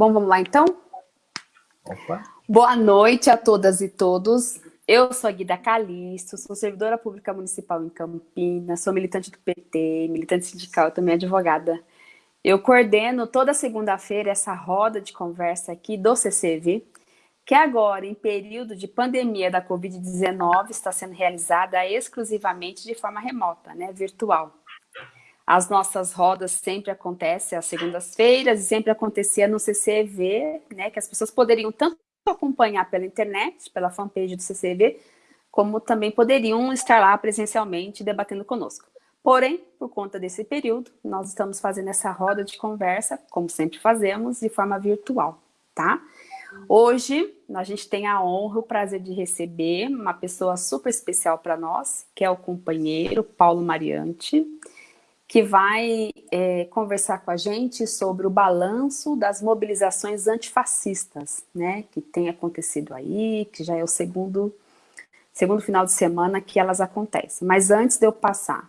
Bom, vamos lá então? Opa. Boa noite a todas e todos. Eu sou a Guida Calixto, sou servidora pública municipal em Campinas, sou militante do PT, militante sindical e também advogada. Eu coordeno toda segunda-feira essa roda de conversa aqui do CCV, que agora, em período de pandemia da Covid-19, está sendo realizada exclusivamente de forma remota, né, virtual. As nossas rodas sempre acontecem às segundas-feiras e sempre acontecia no CCV, né, que as pessoas poderiam tanto acompanhar pela internet, pela fanpage do CCV, como também poderiam estar lá presencialmente debatendo conosco. Porém, por conta desse período, nós estamos fazendo essa roda de conversa, como sempre fazemos, de forma virtual, tá? Hoje, a gente tem a honra, o prazer de receber uma pessoa super especial para nós, que é o companheiro Paulo Mariante, que vai é, conversar com a gente sobre o balanço das mobilizações antifascistas, né, que tem acontecido aí, que já é o segundo, segundo final de semana que elas acontecem. Mas antes de eu passar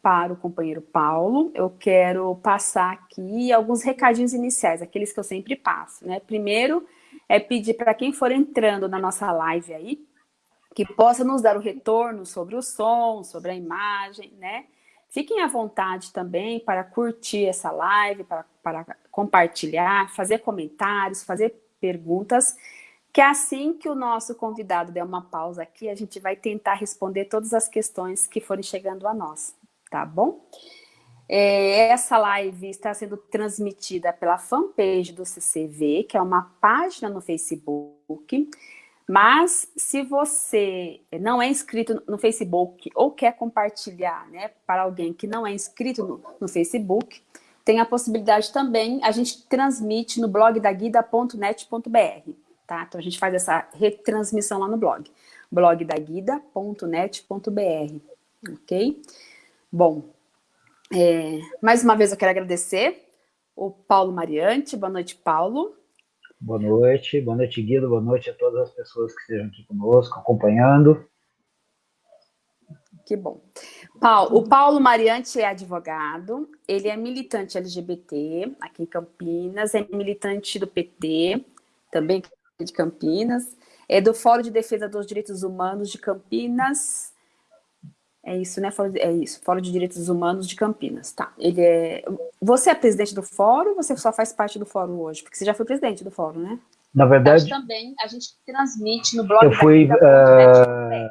para o companheiro Paulo, eu quero passar aqui alguns recadinhos iniciais, aqueles que eu sempre passo, né. Primeiro, é pedir para quem for entrando na nossa live aí, que possa nos dar o retorno sobre o som, sobre a imagem, né, Fiquem à vontade também para curtir essa live, para, para compartilhar, fazer comentários, fazer perguntas, que assim que o nosso convidado der uma pausa aqui, a gente vai tentar responder todas as questões que forem chegando a nós, tá bom? É, essa live está sendo transmitida pela fanpage do CCV, que é uma página no Facebook, mas se você não é inscrito no Facebook ou quer compartilhar né, para alguém que não é inscrito no, no Facebook, tem a possibilidade também, a gente transmite no blog da guida.net.br, tá? Então a gente faz essa retransmissão lá no blog, blogdaguida.net.br, ok? Bom, é, mais uma vez eu quero agradecer o Paulo Mariante, boa noite, Paulo. Boa noite, boa noite Guido, boa noite a todas as pessoas que estejam aqui conosco, acompanhando. Que bom. Paulo, o Paulo Mariante é advogado, ele é militante LGBT aqui em Campinas, é militante do PT, também de Campinas, é do Fórum de Defesa dos Direitos Humanos de Campinas, é isso, né? Fórum de, é isso, Fórum de Direitos Humanos de Campinas, tá. Ele é... Você é presidente do fórum ou você só faz parte do fórum hoje? Porque você já foi presidente do fórum, né? Na verdade... também a gente transmite no blog eu fui, uh,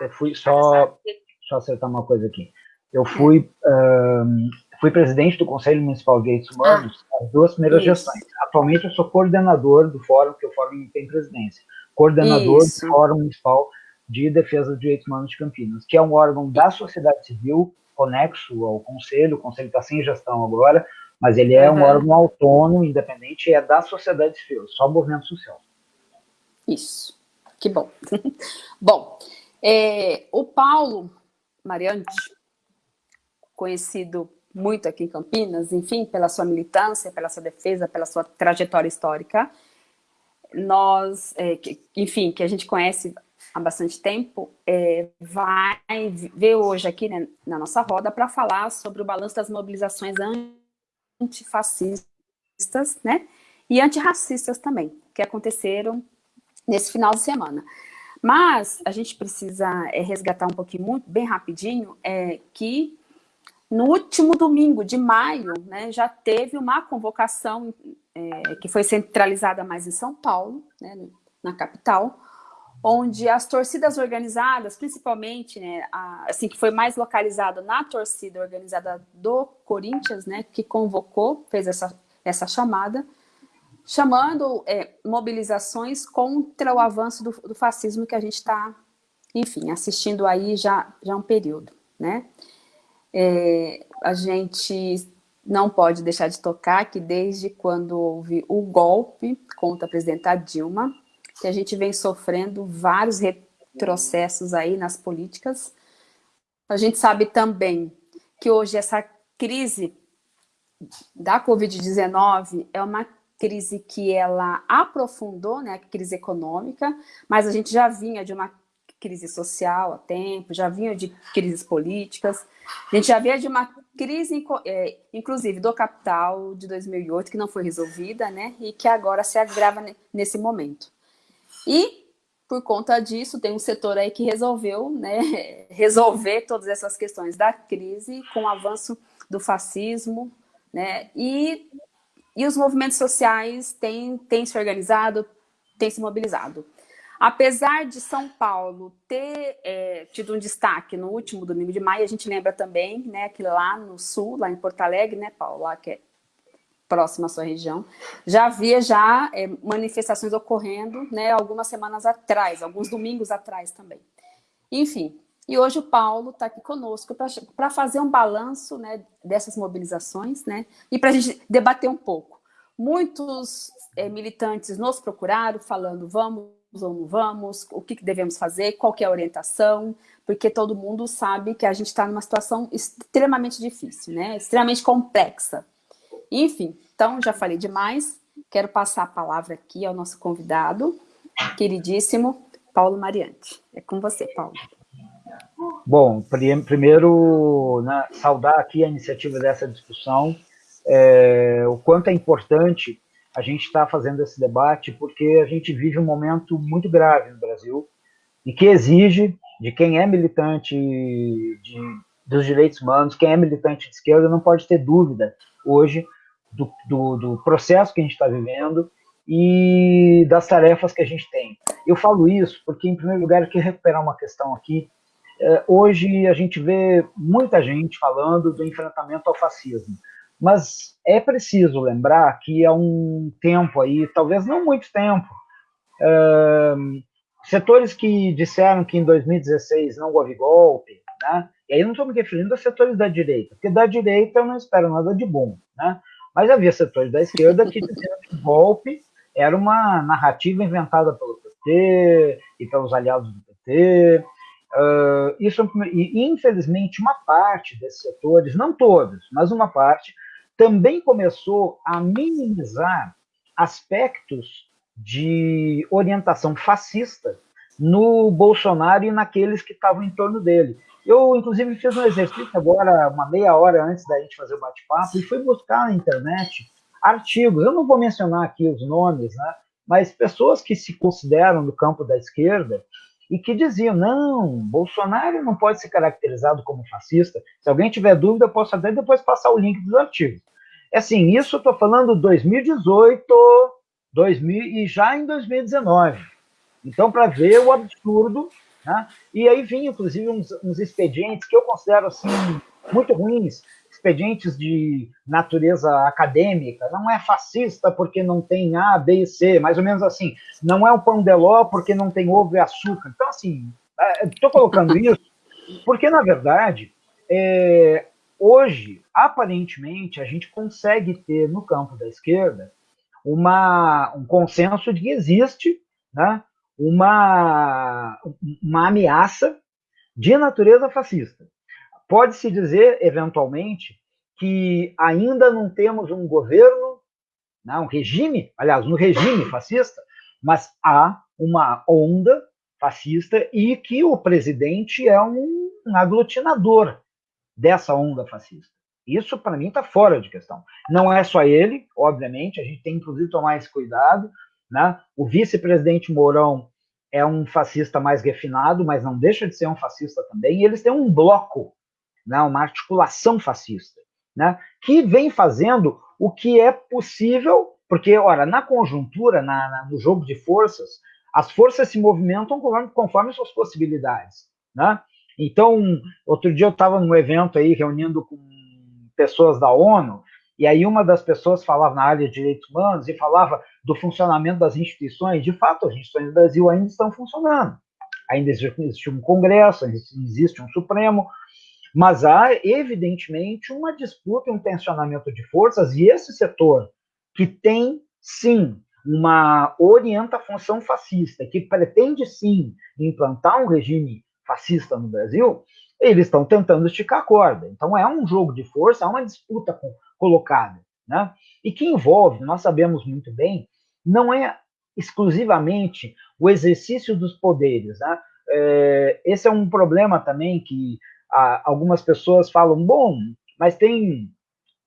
Eu fui só... Deixa eu acertar uma coisa aqui. Eu fui, uh, fui presidente do Conselho Municipal de Direitos Humanos ah, as duas primeiras isso. gestões. Atualmente eu sou coordenador do fórum, porque o fórum tem presidência. Coordenador isso. do Fórum Municipal de Defesa dos Direitos Humanos de Campinas, que é um órgão da sociedade civil, conexo ao Conselho, o Conselho está sem gestão agora, mas ele é uhum. um órgão autônomo, independente, e é da sociedade civil, só movimento social. Isso, que bom. bom, é, o Paulo Mariante, conhecido muito aqui em Campinas, enfim, pela sua militância, pela sua defesa, pela sua trajetória histórica, nós, é, que, enfim, que a gente conhece há bastante tempo, é, vai ver hoje aqui né, na nossa roda para falar sobre o balanço das mobilizações antifascistas né, e antirracistas também, que aconteceram nesse final de semana. Mas a gente precisa é, resgatar um pouquinho, muito, bem rapidinho, é, que no último domingo de maio, né, já teve uma convocação é, que foi centralizada mais em São Paulo, né, na capital, onde as torcidas organizadas, principalmente, né, a, assim, que foi mais localizado na torcida organizada do Corinthians, né, que convocou, fez essa, essa chamada, chamando é, mobilizações contra o avanço do, do fascismo que a gente está, enfim, assistindo aí já, já um período, né. É, a gente não pode deixar de tocar que desde quando houve o golpe contra a presidenta Dilma, que a gente vem sofrendo vários retrocessos aí nas políticas. A gente sabe também que hoje essa crise da Covid-19 é uma crise que ela aprofundou, né, a crise econômica, mas a gente já vinha de uma crise social há tempo, já vinha de crises políticas, a gente já vinha de uma crise, é, inclusive, do capital de 2008, que não foi resolvida, né, e que agora se agrava nesse momento. E, por conta disso, tem um setor aí que resolveu né, resolver todas essas questões da crise com o avanço do fascismo, né, e, e os movimentos sociais têm, têm se organizado, têm se mobilizado. Apesar de São Paulo ter é, tido um destaque no último domingo de maio, a gente lembra também né, que lá no sul, lá em Porto Alegre, né, Paulo, lá que é próximo à sua região, já havia já é, manifestações ocorrendo né, algumas semanas atrás, alguns domingos atrás também. Enfim, e hoje o Paulo está aqui conosco para fazer um balanço né, dessas mobilizações né, e para a gente debater um pouco. Muitos é, militantes nos procuraram falando, vamos ou não vamos, o que devemos fazer, qual é a orientação, porque todo mundo sabe que a gente está numa situação extremamente difícil, né? extremamente complexa. Enfim, então já falei demais, quero passar a palavra aqui ao nosso convidado, queridíssimo Paulo Mariante. É com você, Paulo. Bom, primeiro, né, saudar aqui a iniciativa dessa discussão, é, o quanto é importante a gente está fazendo esse debate porque a gente vive um momento muito grave no Brasil e que exige de quem é militante de, dos direitos humanos, quem é militante de esquerda, não pode ter dúvida hoje do, do, do processo que a gente está vivendo e das tarefas que a gente tem. Eu falo isso porque, em primeiro lugar, eu quero recuperar uma questão aqui. É, hoje a gente vê muita gente falando do enfrentamento ao fascismo. Mas é preciso lembrar que há um tempo aí, talvez não muito tempo, uh, setores que disseram que em 2016 não houve golpe, né? E aí não estou me referindo a setores da direita, porque da direita eu não espero nada de bom, né? mas havia setores da esquerda que diziam que golpe era uma narrativa inventada pelo PT e pelos aliados do PT, Uh, isso, e infelizmente uma parte desses setores, não todos, mas uma parte, também começou a minimizar aspectos de orientação fascista no Bolsonaro e naqueles que estavam em torno dele. Eu, inclusive, fiz um exercício agora, uma meia hora antes da gente fazer o bate-papo, e fui buscar na internet artigos. Eu não vou mencionar aqui os nomes, né? mas pessoas que se consideram no campo da esquerda e que diziam: não, Bolsonaro não pode ser caracterizado como fascista. Se alguém tiver dúvida, eu posso até depois passar o link dos artigos. É assim, isso eu estou falando 2018, 2000, e já em 2019. Então, para ver o absurdo, né? e aí vinha, inclusive, uns, uns expedientes que eu considero assim, muito ruins, expedientes de natureza acadêmica, não é fascista porque não tem A, B e C, mais ou menos assim, não é o pão de ló porque não tem ovo e açúcar. Então, assim, estou é, colocando isso porque, na verdade, é, hoje, aparentemente, a gente consegue ter no campo da esquerda uma, um consenso de que existe né, uma, uma ameaça de natureza fascista. Pode-se dizer, eventualmente, que ainda não temos um governo, né, um regime, aliás, um regime fascista, mas há uma onda fascista e que o presidente é um, aglutinador dessa onda fascista. Isso, para mim, está fora de questão. Não é só ele, obviamente, a gente tem, inclusive, tomar esse cuidado. Né? O vice-presidente Mourão é um fascista mais refinado, mas não deixa de ser um fascista também, e eles têm um bloco né, uma articulação fascista, né, que vem fazendo o que é possível, porque, ora, na conjuntura, na, na, no jogo de forças, as forças se movimentam conforme, conforme suas possibilidades. Né? Então, outro dia eu estava num evento aí, reunindo com pessoas da ONU, e aí uma das pessoas falava na área de direitos humanos e falava do funcionamento das instituições. De fato, as instituições do Brasil ainda estão funcionando. Ainda existe um Congresso, existe um Supremo, mas há, evidentemente, uma disputa um tensionamento de forças, e esse setor que tem, sim, uma orienta função fascista, que pretende, sim, implantar um regime fascista no Brasil, eles estão tentando esticar a corda. Então, é um jogo de força, é uma disputa colocada. Né? E que envolve, nós sabemos muito bem, não é exclusivamente o exercício dos poderes. Né? É, esse é um problema também que algumas pessoas falam, bom, mas tem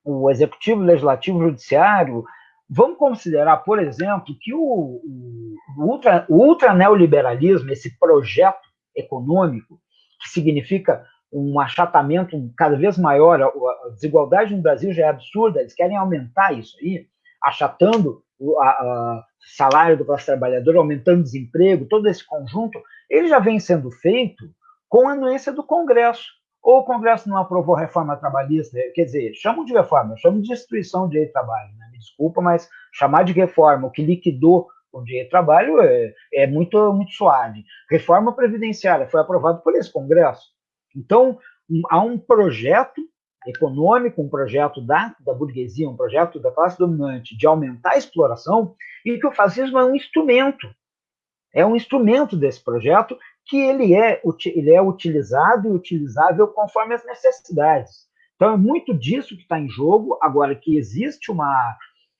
o executivo, legislativo, judiciário. Vamos considerar, por exemplo, que o, o, ultra, o ultra neoliberalismo, esse projeto econômico, que significa um achatamento cada vez maior, a desigualdade no Brasil já é absurda, eles querem aumentar isso aí, achatando o a, a salário do classe trabalhadora, aumentando o desemprego, todo esse conjunto, ele já vem sendo feito com a anuência do Congresso. Ou o Congresso não aprovou reforma trabalhista, quer dizer, chamam de reforma, chamam de do direito de trabalho, né? me desculpa, mas chamar de reforma o que liquidou o direito trabalho é, é muito, muito suave. Reforma previdenciária foi aprovado por esse Congresso. Então, um, há um projeto econômico, um projeto da, da burguesia, um projeto da classe dominante de aumentar a exploração, e que o fascismo é um instrumento. É um instrumento desse projeto que ele é, ele é utilizado e utilizável conforme as necessidades. Então, é muito disso que está em jogo. Agora, que existe uma,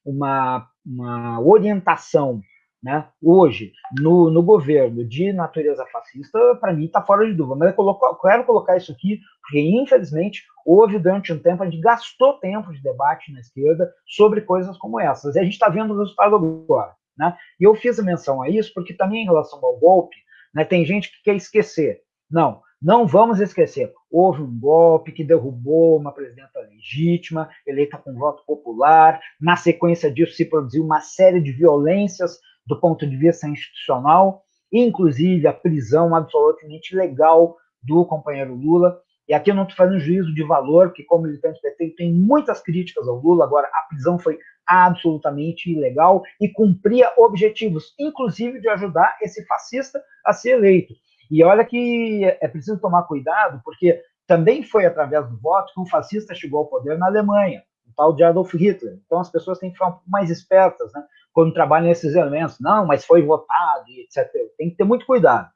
uma, uma orientação né, hoje no, no governo de natureza fascista, para mim está fora de dúvida. Mas eu, coloco, quero colocar isso aqui, porque infelizmente houve durante um tempo, a gente gastou tempo de debate na esquerda sobre coisas como essas. E a gente está vendo o resultado agora. Né? E eu fiz menção a isso porque também em relação ao golpe, né, tem gente que quer esquecer. Não, não vamos esquecer. Houve um golpe que derrubou uma presidenta legítima, eleita com voto popular. Na sequência disso, se produziu uma série de violências do ponto de vista institucional, inclusive a prisão absolutamente legal do companheiro Lula. E aqui eu não estou fazendo juízo de valor, porque como militante PT tem muitas críticas ao Lula, agora a prisão foi absolutamente ilegal e cumpria objetivos, inclusive de ajudar esse fascista a ser eleito. E olha que é preciso tomar cuidado, porque também foi através do voto que um fascista chegou ao poder na Alemanha, tal de Adolf Hitler. Então as pessoas têm que ficar um pouco mais espertas, né? quando trabalham nesses elementos. Não, mas foi votado, etc. Tem que ter muito cuidado.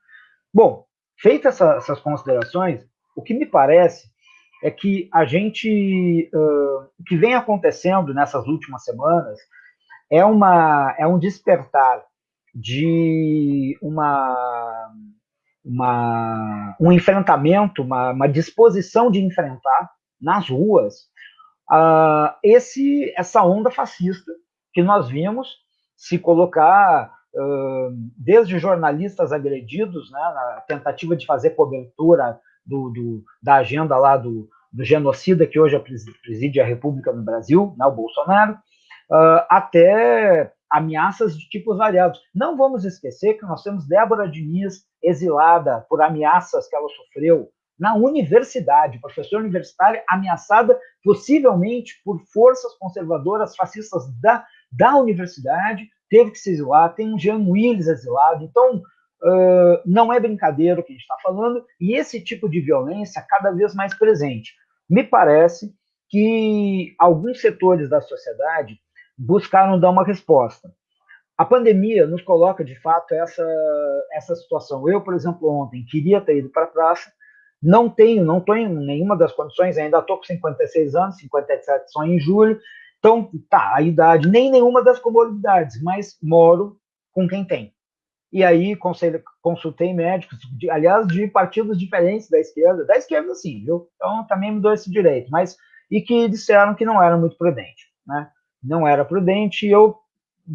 Bom, feitas essa, essas considerações, o que me parece é que a gente, uh, o que vem acontecendo nessas últimas semanas é, uma, é um despertar de uma, uma, um enfrentamento, uma, uma disposição de enfrentar nas ruas uh, esse, essa onda fascista que nós vimos se colocar desde jornalistas agredidos, né, na tentativa de fazer cobertura do, do, da agenda lá do, do, genocida que hoje preside a República no Brasil, né, o Bolsonaro, até ameaças de tipos variados. Não vamos esquecer que nós temos Débora Diniz exilada por ameaças que ela sofreu na universidade, professora universitária ameaçada possivelmente por forças conservadoras fascistas da da universidade, teve que se exilar, tem um Jean Willis exilado, então uh, não é brincadeira o que a gente está falando, e esse tipo de violência cada vez mais presente. Me parece que alguns setores da sociedade buscaram dar uma resposta. A pandemia nos coloca, de fato, essa, essa situação. Eu, por exemplo, ontem queria ter ido para a praça, não tenho, não estou em nenhuma das condições, ainda estou com 56 anos, 57 só em julho, então, tá, a idade, nem nenhuma das comorbidades, mas moro com quem tem. E aí consultei médicos, de, aliás, de partidos diferentes da esquerda, da esquerda sim, viu? Então também me dou esse direito, mas e que disseram que não era muito prudente, né? Não era prudente e eu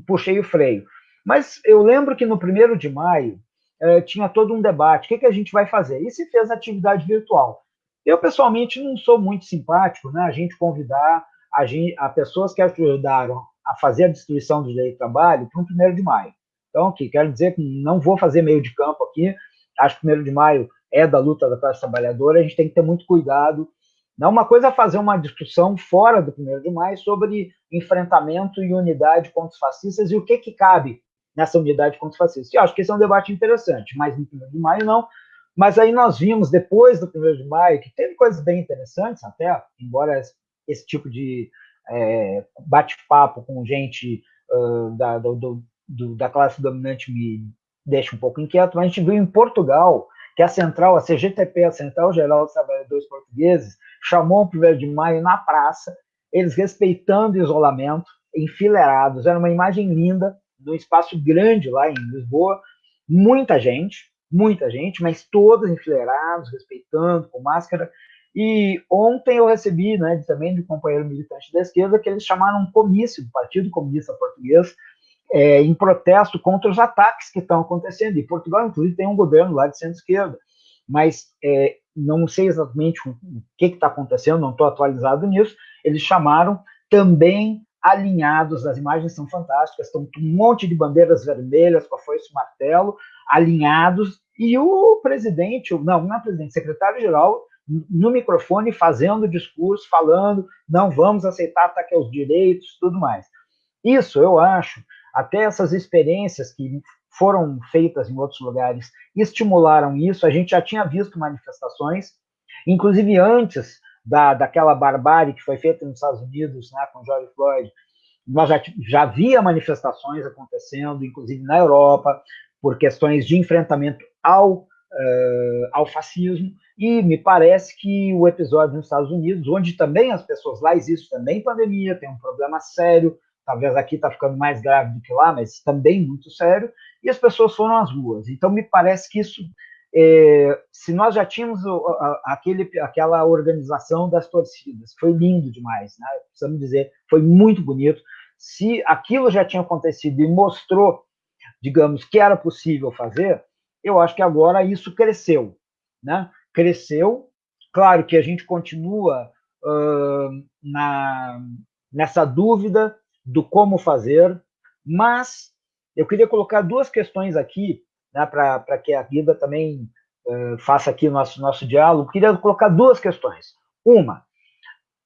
puxei o freio. Mas eu lembro que no primeiro de maio eh, tinha todo um debate, o que, que a gente vai fazer? E se fez atividade virtual. Eu, pessoalmente, não sou muito simpático, né? A gente convidar a, gente, a pessoas que ajudaram a fazer a destruição do direito de trabalho para o 1 de maio. Então, aqui, quero dizer que não vou fazer meio de campo aqui, acho que 1 de maio é da luta da classe trabalhadora, a gente tem que ter muito cuidado. Não uma coisa é fazer uma discussão fora do 1 de maio sobre enfrentamento e unidade contra os fascistas e o que, que cabe nessa unidade contra os fascistas. Eu acho que esse é um debate interessante, mas no 1 de maio não. Mas aí nós vimos, depois do 1 de maio, que teve coisas bem interessantes até, embora esse tipo de é, bate-papo com gente uh, da, do, do, da classe dominante me deixa um pouco inquieto, mas a gente viu em Portugal que a central, a CGTP, a Central Geral dos Trabalhadores Portugueses, chamou o 1 de maio na praça, eles respeitando o isolamento, enfileirados, era uma imagem linda, num espaço grande lá em Lisboa, muita gente, muita gente, mas todos enfileirados, respeitando, com máscara, E ontem eu recebi, né, também de um companheiro militante da esquerda, que eles chamaram um comício do Partido Comunista Português é, em protesto contra os ataques que estão acontecendo. E Portugal, inclusive, tem um governo lá de centro-esquerda, mas é, não sei exatamente o que está acontecendo, não estou atualizado nisso. Eles chamaram também alinhados, as imagens são fantásticas, estão um monte de bandeiras vermelhas com a foice martelo, alinhados, e o presidente, não, não é presidente, secretário-geral, no microfone fazendo discurso, falando, não vamos aceitar ataque aos direitos, tudo mais. Isso, eu acho, até essas experiências que foram feitas em outros lugares estimularam isso, a gente já tinha visto manifestações, inclusive antes da, daquela barbárie que foi feita nos Estados Unidos né, com George Floyd, nós já, já havia manifestações acontecendo, inclusive na Europa, por questões de enfrentamento ao, uh, ao fascismo, e me parece que o episódio nos Estados Unidos, onde também as pessoas lá existe também pandemia, tem um problema sério, talvez aqui está ficando mais grave do que lá, mas também muito sério, e as pessoas foram às ruas. Então me parece que isso é, se nós já tínhamos aquele, aquela organização das torcidas, foi lindo demais, né? precisamos dizer, foi muito bonito. Se aquilo já tinha acontecido e mostrou, digamos, que era possível fazer, eu acho que agora isso cresceu. Né? Cresceu, claro que a gente continua uh, na, nessa dúvida do como fazer, mas eu queria colocar duas questões aqui né, para que a Guida também uh, faça aqui o nosso, nosso diálogo, queria colocar duas questões. Uma,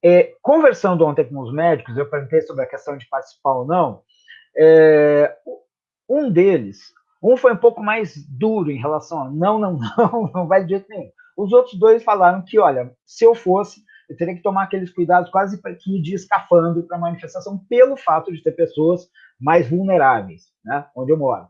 é, conversando ontem com os médicos, eu perguntei sobre a questão de participar ou não, é, um deles, um foi um pouco mais duro em relação a não, não, não, não vai de jeito nenhum. Os outros dois falaram que, olha, se eu fosse, eu teria que tomar aqueles cuidados quase que de escafando para a manifestação, pelo fato de ter pessoas mais vulneráveis, né, onde eu moro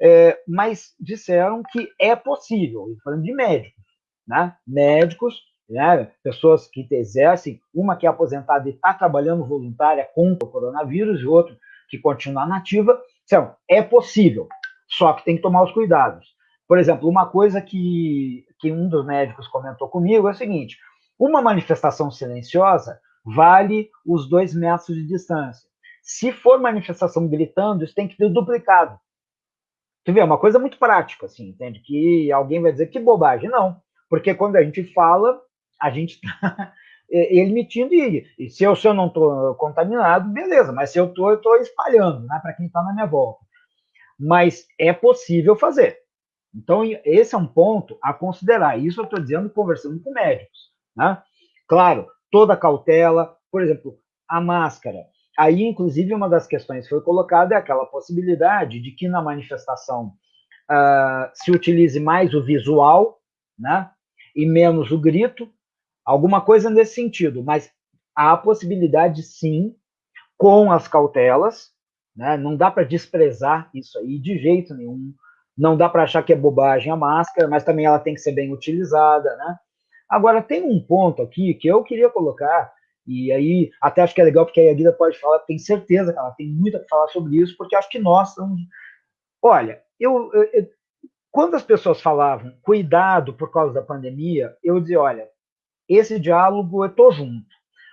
é, mas disseram que é possível, falando de médicos, né? médicos, né? pessoas que exercem, uma que é aposentada e está trabalhando voluntária contra o coronavírus, e outra que continua nativa, então, é possível, só que tem que tomar os cuidados. Por exemplo, uma coisa que, que um dos médicos comentou comigo é o seguinte, uma manifestação silenciosa vale os dois metros de distância. Se for manifestação gritando, isso tem que ter duplicado. Tu vê, é uma coisa muito prática, assim, entende? Que alguém vai dizer que bobagem. Não, porque quando a gente fala, a gente está emitindo e, e se eu, se eu não estou contaminado, beleza, mas se eu estou, eu estou espalhando, né, para quem está na minha volta. Mas é possível fazer. Então, esse é um ponto a considerar. Isso eu estou dizendo conversando com médicos. Né? Claro, toda cautela, por exemplo, a máscara. Aí, inclusive, uma das questões que foi colocada é aquela possibilidade de que na manifestação uh, se utilize mais o visual, né, e menos o grito, alguma coisa nesse sentido, mas há a possibilidade, sim, com as cautelas, né, não dá para desprezar isso aí de jeito nenhum, não dá para achar que é bobagem a máscara, mas também ela tem que ser bem utilizada, né? Agora, tem um ponto aqui que eu queria colocar, e aí, até acho que é legal, porque a Guida pode falar, tem certeza que ela tem muito a falar sobre isso, porque acho que nós estamos. Olha, eu, eu, eu, quando as pessoas falavam cuidado por causa da pandemia, eu dizia: olha, esse diálogo eu estou junto.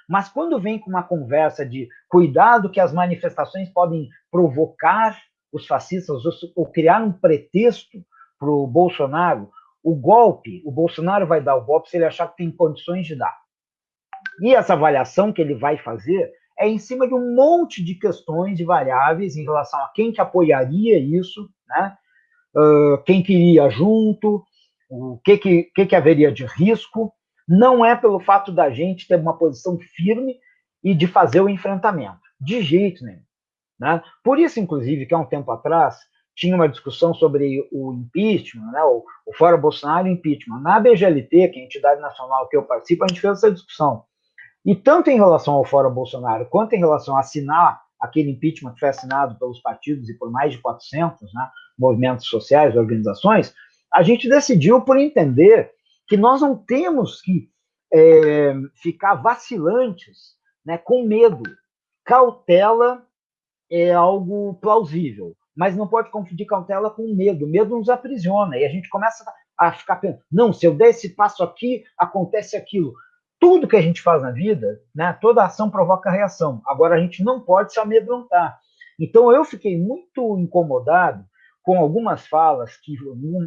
Mas quando vem com uma conversa de cuidado que as manifestações podem provocar os fascistas ou, ou criar um pretexto para o Bolsonaro, o golpe, o Bolsonaro vai dar o golpe se ele achar que tem condições de dar. E essa avaliação que ele vai fazer é em cima de um monte de questões, de variáveis em relação a quem que apoiaria isso, né? Uh, quem queria junto, o que que, que que haveria de risco. Não é pelo fato da gente ter uma posição firme e de fazer o enfrentamento, de jeito nenhum. Né? Por isso, inclusive, que há um tempo atrás tinha uma discussão sobre o impeachment, né, o, o Fora Bolsonaro e impeachment. Na BGLT, que é a entidade nacional que eu participo, a gente fez essa discussão. E tanto em relação ao Fora Bolsonaro, quanto em relação a assinar aquele impeachment que foi assinado pelos partidos e por mais de 400 né, movimentos sociais, organizações, a gente decidiu por entender que nós não temos que é, ficar vacilantes né, com medo. Cautela é algo plausível, mas não pode confundir cautela com medo. Medo nos aprisiona e a gente começa a ficar pensando: não, se eu der esse passo aqui, acontece aquilo tudo que a gente faz na vida, né, toda ação provoca reação. Agora, a gente não pode se amedrontar. Então, eu fiquei muito incomodado com algumas falas que,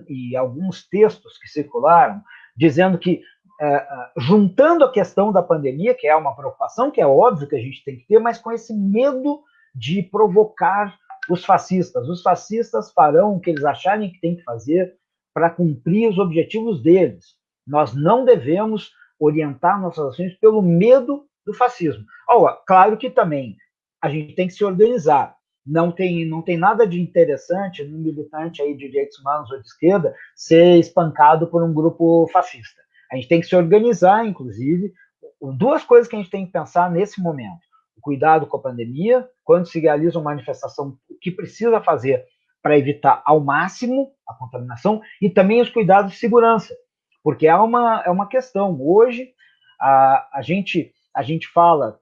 e alguns textos que circularam, dizendo que, é, juntando a questão da pandemia, que é uma preocupação, que é óbvio que a gente tem que ter, mas com esse medo de provocar os fascistas. Os fascistas farão o que eles acharem que tem que fazer para cumprir os objetivos deles. Nós não devemos orientar nossas ações pelo medo do fascismo. Oh, claro que também a gente tem que se organizar. Não tem, não tem nada de interessante no militante aí de direitos humanos ou de esquerda ser espancado por um grupo fascista. A gente tem que se organizar, inclusive. Duas coisas que a gente tem que pensar nesse momento: o cuidado com a pandemia, quando se realiza uma manifestação, o que precisa fazer para evitar ao máximo a contaminação, e também os cuidados de segurança porque é uma, é uma questão. Hoje, a, a, gente, a gente fala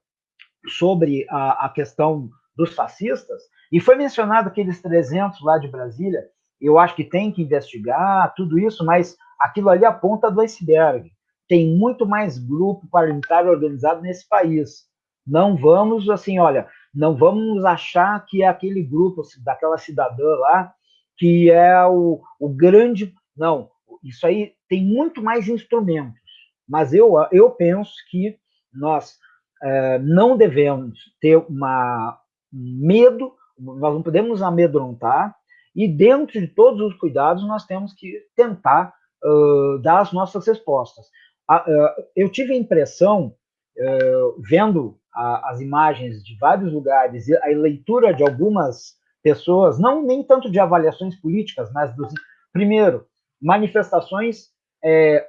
sobre a, a questão dos fascistas, e foi mencionado aqueles 300 lá de Brasília, eu acho que tem que investigar tudo isso, mas aquilo ali é a ponta do iceberg. Tem muito mais grupo parlamentar organizado nesse país. Não vamos, assim, olha, não vamos achar que é aquele grupo, daquela cidadã lá, que é o, o grande. Não, isso aí tem muito mais instrumentos, mas eu, eu penso que nós é, não devemos ter uma medo, nós não podemos amedrontar, e dentro de todos os cuidados nós temos que tentar uh, dar as nossas respostas. Uh, eu tive a impressão, uh, vendo a, as imagens de vários lugares, e a leitura de algumas pessoas, não nem tanto de avaliações políticas, mas dos, primeiro, manifestações, é,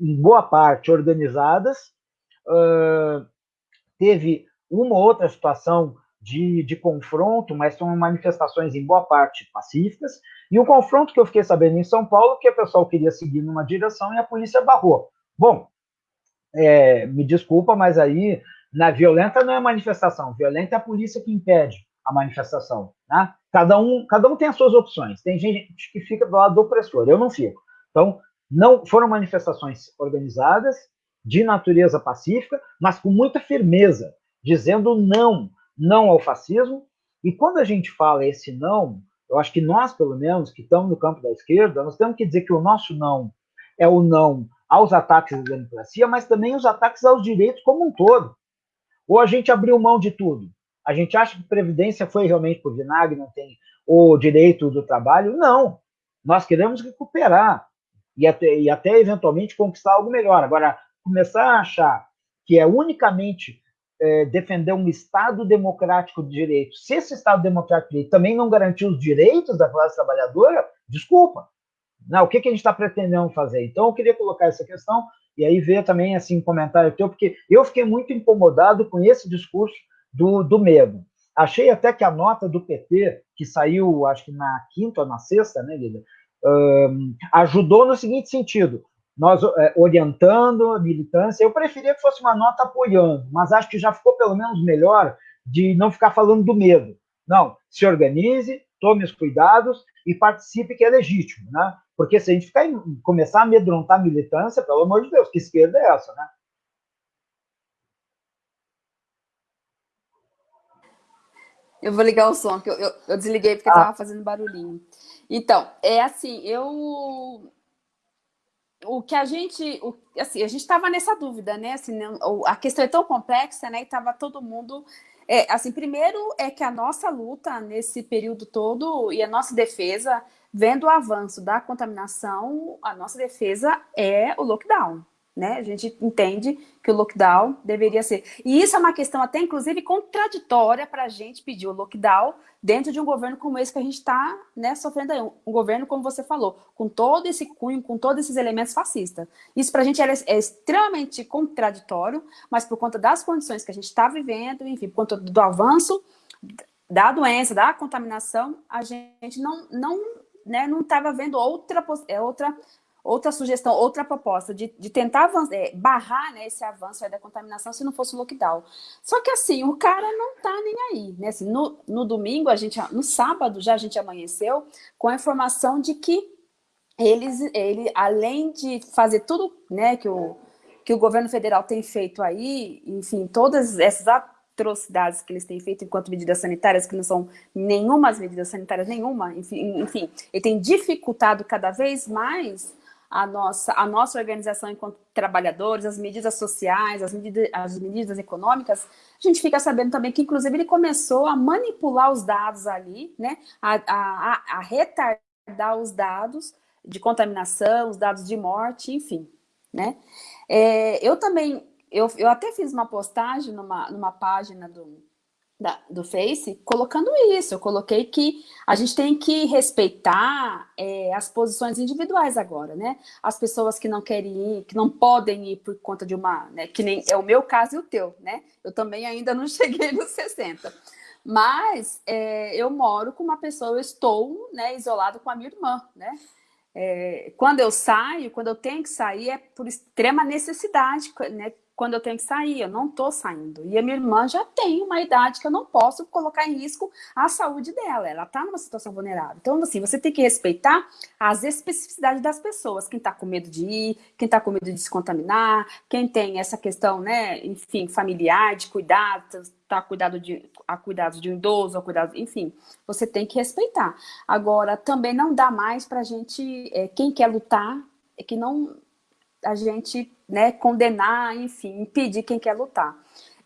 em boa parte, organizadas. Uh, teve uma ou outra situação de, de confronto, mas são manifestações, em boa parte, pacíficas. E o confronto que eu fiquei sabendo em São Paulo, que o pessoal queria seguir numa direção e a polícia barrou. Bom, é, me desculpa, mas aí, na violenta não é manifestação, violenta é a polícia que impede a manifestação. Né? Cada, um, cada um tem as suas opções. Tem gente que fica do lado do opressor, eu não fico. Então, não foram manifestações organizadas, de natureza pacífica, mas com muita firmeza, dizendo não, não ao fascismo. E quando a gente fala esse não, eu acho que nós, pelo menos, que estamos no campo da esquerda, nós temos que dizer que o nosso não é o não aos ataques à democracia, mas também os ataques aos direitos como um todo. Ou a gente abriu mão de tudo? A gente acha que previdência foi realmente por vinagre, não tem o direito do trabalho? Não. Nós queremos recuperar e até, e até eventualmente conquistar algo melhor. Agora, começar a achar que é unicamente é, defender um Estado democrático de direito, se esse Estado democrático de direito também não garantir os direitos da classe trabalhadora, desculpa. Não, o que, que a gente está pretendendo fazer? Então, eu queria colocar essa questão e aí ver também assim um comentário teu, porque eu fiquei muito incomodado com esse discurso do, do medo. Achei até que a nota do PT, que saiu, acho que na quinta ou na sexta, né, Lida, um, ajudou no seguinte sentido: nós é, orientando a militância, eu preferia que fosse uma nota apoiando, mas acho que já ficou pelo menos melhor de não ficar falando do medo. Não, se organize, tome os cuidados e participe, que é legítimo, né? Porque se a gente ficar, começar a amedrontar a militância, pelo amor de Deus, que esquerda é essa, né? Eu vou ligar o som, que eu, eu, eu desliguei porque estava ah. fazendo barulhinho. Então, é assim, eu. O que a gente. O, assim, a gente estava nessa dúvida, né? Assim, a questão é tão complexa, né? E estava todo mundo. É, assim, primeiro é que a nossa luta nesse período todo e a nossa defesa, vendo o avanço da contaminação, a nossa defesa é o lockdown né? A gente entende que o lockdown deveria ser. E isso é uma questão até, inclusive, contraditória para a gente pedir o lockdown dentro de um governo como esse que a gente está né, sofrendo aí. Um governo, como você falou, com todo esse cunho, com todos esses elementos fascistas. Isso para a gente é, é, extremamente contraditório, mas por conta das condições que a gente está vivendo, enfim, por conta do avanço da doença, da contaminação, a gente não não né, não estava vendo outra, é, outra outra sugestão, outra proposta de, de tentar avançar, é, barrar né, esse avanço da contaminação se não fosse o lockdown. Só que assim, o cara não tá nem aí, né? Assim, no, no domingo, a gente, no sábado já a gente amanheceu com a informação de que eles, ele, além de fazer tudo né, que, o, que o governo federal tem feito aí, enfim, todas essas atrocidades que eles têm feito enquanto medidas sanitárias, que não são nenhumas medidas sanitárias, nenhuma, enfim, enfim ele tem dificultado cada vez mais a nossa, a nossa organização enquanto trabalhadores, as medidas sociais, as medidas, as medidas econômicas, a gente fica sabendo também que, inclusive, ele começou a manipular os dados ali, né, a, a, a retardar os dados de contaminação, os dados de morte, enfim, né. É, eu também, eu, eu até fiz uma postagem numa, numa página do, da, do Face, colocando isso. Eu coloquei que a gente tem que respeitar é, as posições individuais agora, né? As pessoas que não querem ir, que não podem ir por conta de uma, né? Que nem é o meu caso e o teu, né? Eu também ainda não cheguei nos 60. Mas é, eu moro com uma pessoa, eu estou né, isolado com a minha irmã, né? É, quando eu saio, quando eu tenho que sair, é por extrema necessidade, né? Quando eu tenho que sair, eu não estou saindo. E a minha irmã já tem uma idade que eu não posso colocar em risco a saúde dela, ela está numa situação vulnerável. Então, assim, você tem que respeitar as especificidades das pessoas, quem está com medo de ir, quem está com medo de se contaminar, quem tem essa questão, né, enfim, familiar, de cuidado, tá cuidado de, a cuidados de um idoso, a cuidado, enfim, você tem que respeitar. Agora, também não dá mais para a gente, é, quem quer lutar, é que não a gente né, condenar, enfim, impedir quem quer lutar.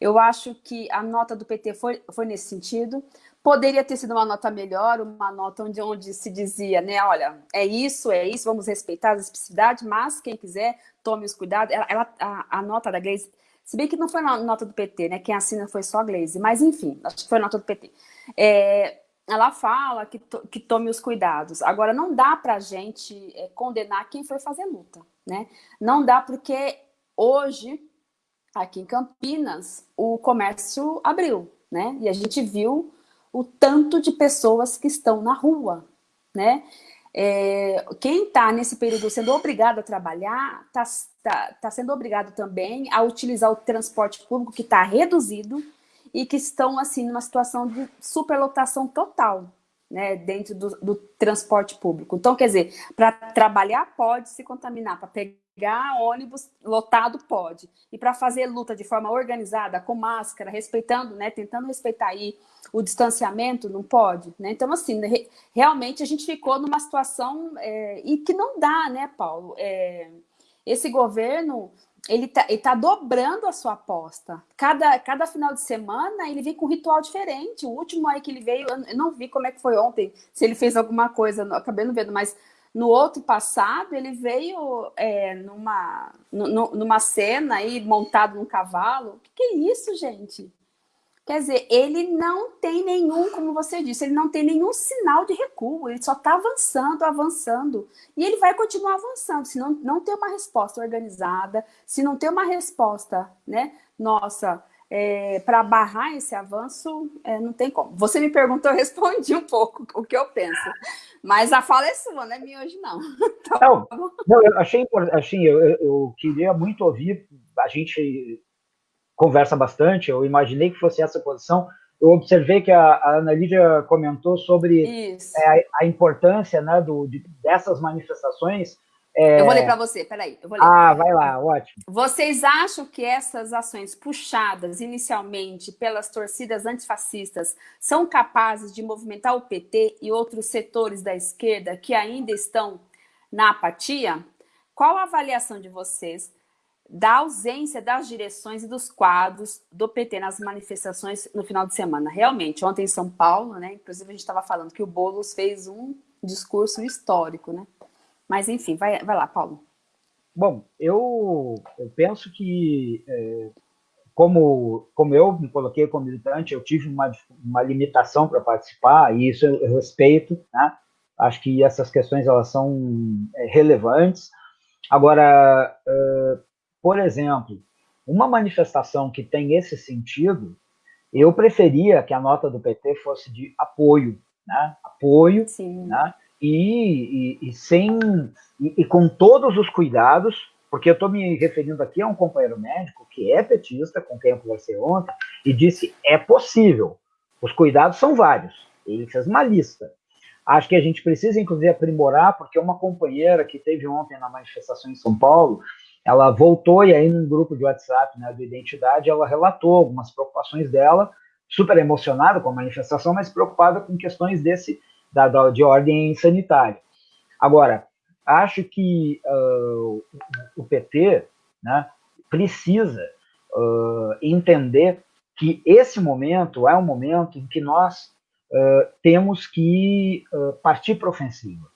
Eu acho que a nota do PT foi, foi nesse sentido. Poderia ter sido uma nota melhor, uma nota onde, onde se dizia, né, olha, é isso, é isso, vamos respeitar as especificidades, mas quem quiser, tome os cuidados. Ela, ela a, a, nota da Gleisi, se bem que não foi a nota do PT, né, quem assina foi só a Gleisi, mas enfim, acho que foi a nota do PT. É, ela fala que, to, que tome os cuidados. Agora, não dá para a gente é, condenar quem foi fazer luta, né? Não dá porque hoje, aqui em Campinas, o comércio abriu, né? E a gente viu o tanto de pessoas que estão na rua, né? É, quem está nesse período sendo obrigado a trabalhar, está tá, tá sendo obrigado também a utilizar o transporte público que está reduzido, e que estão assim numa situação de superlotação total, né, dentro do, do transporte público. Então, quer dizer, para trabalhar pode se contaminar, para pegar ônibus lotado pode, e para fazer luta de forma organizada, com máscara, respeitando, né, tentando respeitar aí o distanciamento, não pode, né? Então, assim, re, realmente a gente ficou numa situação é, e que não dá, né, Paulo? É, esse governo ele tá, ele tá dobrando a sua aposta. Cada, cada final de semana ele vem com um ritual diferente. O último aí que ele veio, eu não vi como é que foi ontem, se ele fez alguma coisa, acabei não vendo, mas no outro passado ele veio é, numa, numa cena aí, montado num cavalo. O que, que é isso, gente? Quer dizer, ele não tem nenhum, como você disse, ele não tem nenhum sinal de recuo, ele só está avançando, avançando. E ele vai continuar avançando, se não, não ter uma resposta organizada, se não ter uma resposta, né, nossa, é, para barrar esse avanço, é, não tem como. Você me perguntou, eu respondi um pouco o que eu penso. Mas a fala é sua, não é minha hoje, não. Tá não, não, eu achei, assim, eu, eu queria muito ouvir a gente conversa bastante, eu imaginei que fosse essa posição. Eu observei que a, a Ana Lídia comentou sobre é, a, a, importância né, do, de, dessas manifestações. É... Eu vou ler para você, peraí. Eu vou ler. Ah, vai lá, ótimo. Vocês acham que essas ações puxadas inicialmente pelas torcidas antifascistas são capazes de movimentar o PT e outros setores da esquerda que ainda estão na apatia? Qual a avaliação de vocês da ausência das direções e dos quadros do PT nas manifestações no final de semana. Realmente, ontem em São Paulo, né, inclusive a gente estava falando que o Boulos fez um discurso histórico, né? Mas enfim, vai, vai lá, Paulo. Bom, eu, eu penso que, é, como, como eu me coloquei como militante, eu tive uma, uma limitação para participar, e isso eu, eu respeito, né? Acho que essas questões elas são é, relevantes. Agora, por exemplo, uma manifestação que tem esse sentido, eu preferia que a nota do PT fosse de apoio, né? Apoio, Sim. né? E, e, e sem e, e, com todos os cuidados, porque eu estou me referindo aqui a um companheiro médico que é petista, com quem eu conversei ontem, e disse é possível. Os cuidados são vários. Ele fez uma lista. Acho que a gente precisa, inclusive, aprimorar, porque uma companheira que teve ontem na manifestação em São Paulo, ela voltou e aí num grupo de WhatsApp né, do Identidade, ela relatou algumas preocupações dela, super emocionada com a manifestação, mas preocupada com questões desse da, da de ordem sanitária. Agora, acho que uh, o PT né, precisa uh, entender que esse momento é um momento em que nós uh, temos que partir para ofensiva.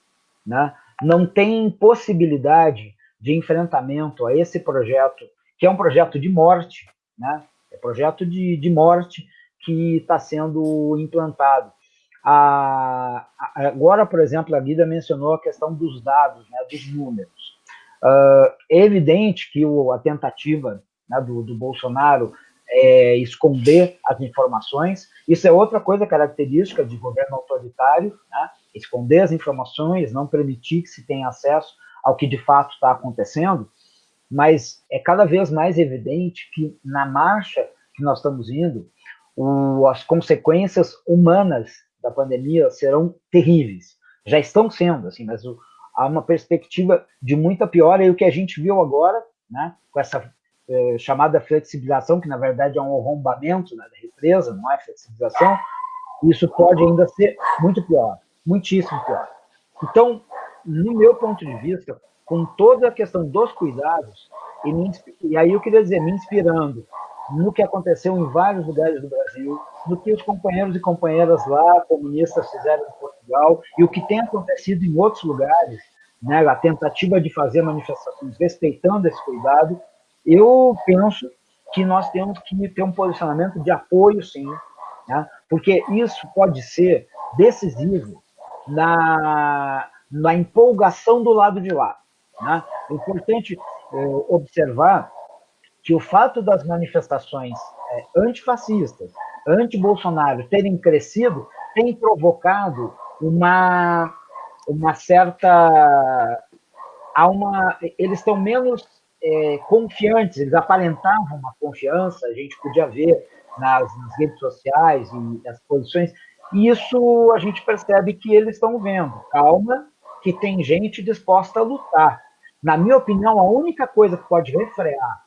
Né? Não tem possibilidade de enfrentamento a esse projeto, que é um projeto de morte, né? é um projeto de, de morte que está sendo implantado. A, a, agora, por exemplo, a Guida mencionou a questão dos dados, né, dos números. Uh, é evidente que o, a tentativa né, do, do Bolsonaro é esconder as informações, isso é outra coisa característica de governo autoritário, né, esconder as informações, não permitir que se tenha acesso ao que de fato está acontecendo, mas é cada vez mais evidente que na marcha que nós estamos indo, o, as consequências humanas da pandemia serão terríveis. Já estão sendo, assim, mas o, há uma perspectiva de muita pior, e o que a gente viu agora, né, com essa é, chamada flexibilização, que na verdade é um arrombamento né, da represa, não é flexibilização, isso pode ainda ser muito pior, muitíssimo pior. Então, no meu ponto de vista, com toda a questão dos cuidados, e, me, e aí eu queria dizer, me inspirando no que aconteceu em vários lugares do Brasil, no que os companheiros e companheiras lá, comunistas, fizeram em Portugal, e o que tem acontecido em outros lugares, né, a tentativa de fazer manifestações respeitando esse cuidado, eu penso que nós temos que ter um posicionamento de apoio, sim, né, porque isso pode ser decisivo na, na empolgação do lado de lá. Né? É importante é, observar que o fato das manifestações é, antifascistas, anti-Bolsonaro terem crescido, tem provocado uma, uma certa... Há uma, eles estão menos é, confiantes, eles aparentavam uma confiança, a gente podia ver nas, nas redes sociais e as posições, isso a gente percebe que eles estão vendo. Calma, que tem gente disposta a lutar. Na minha opinião, a única coisa que pode refrear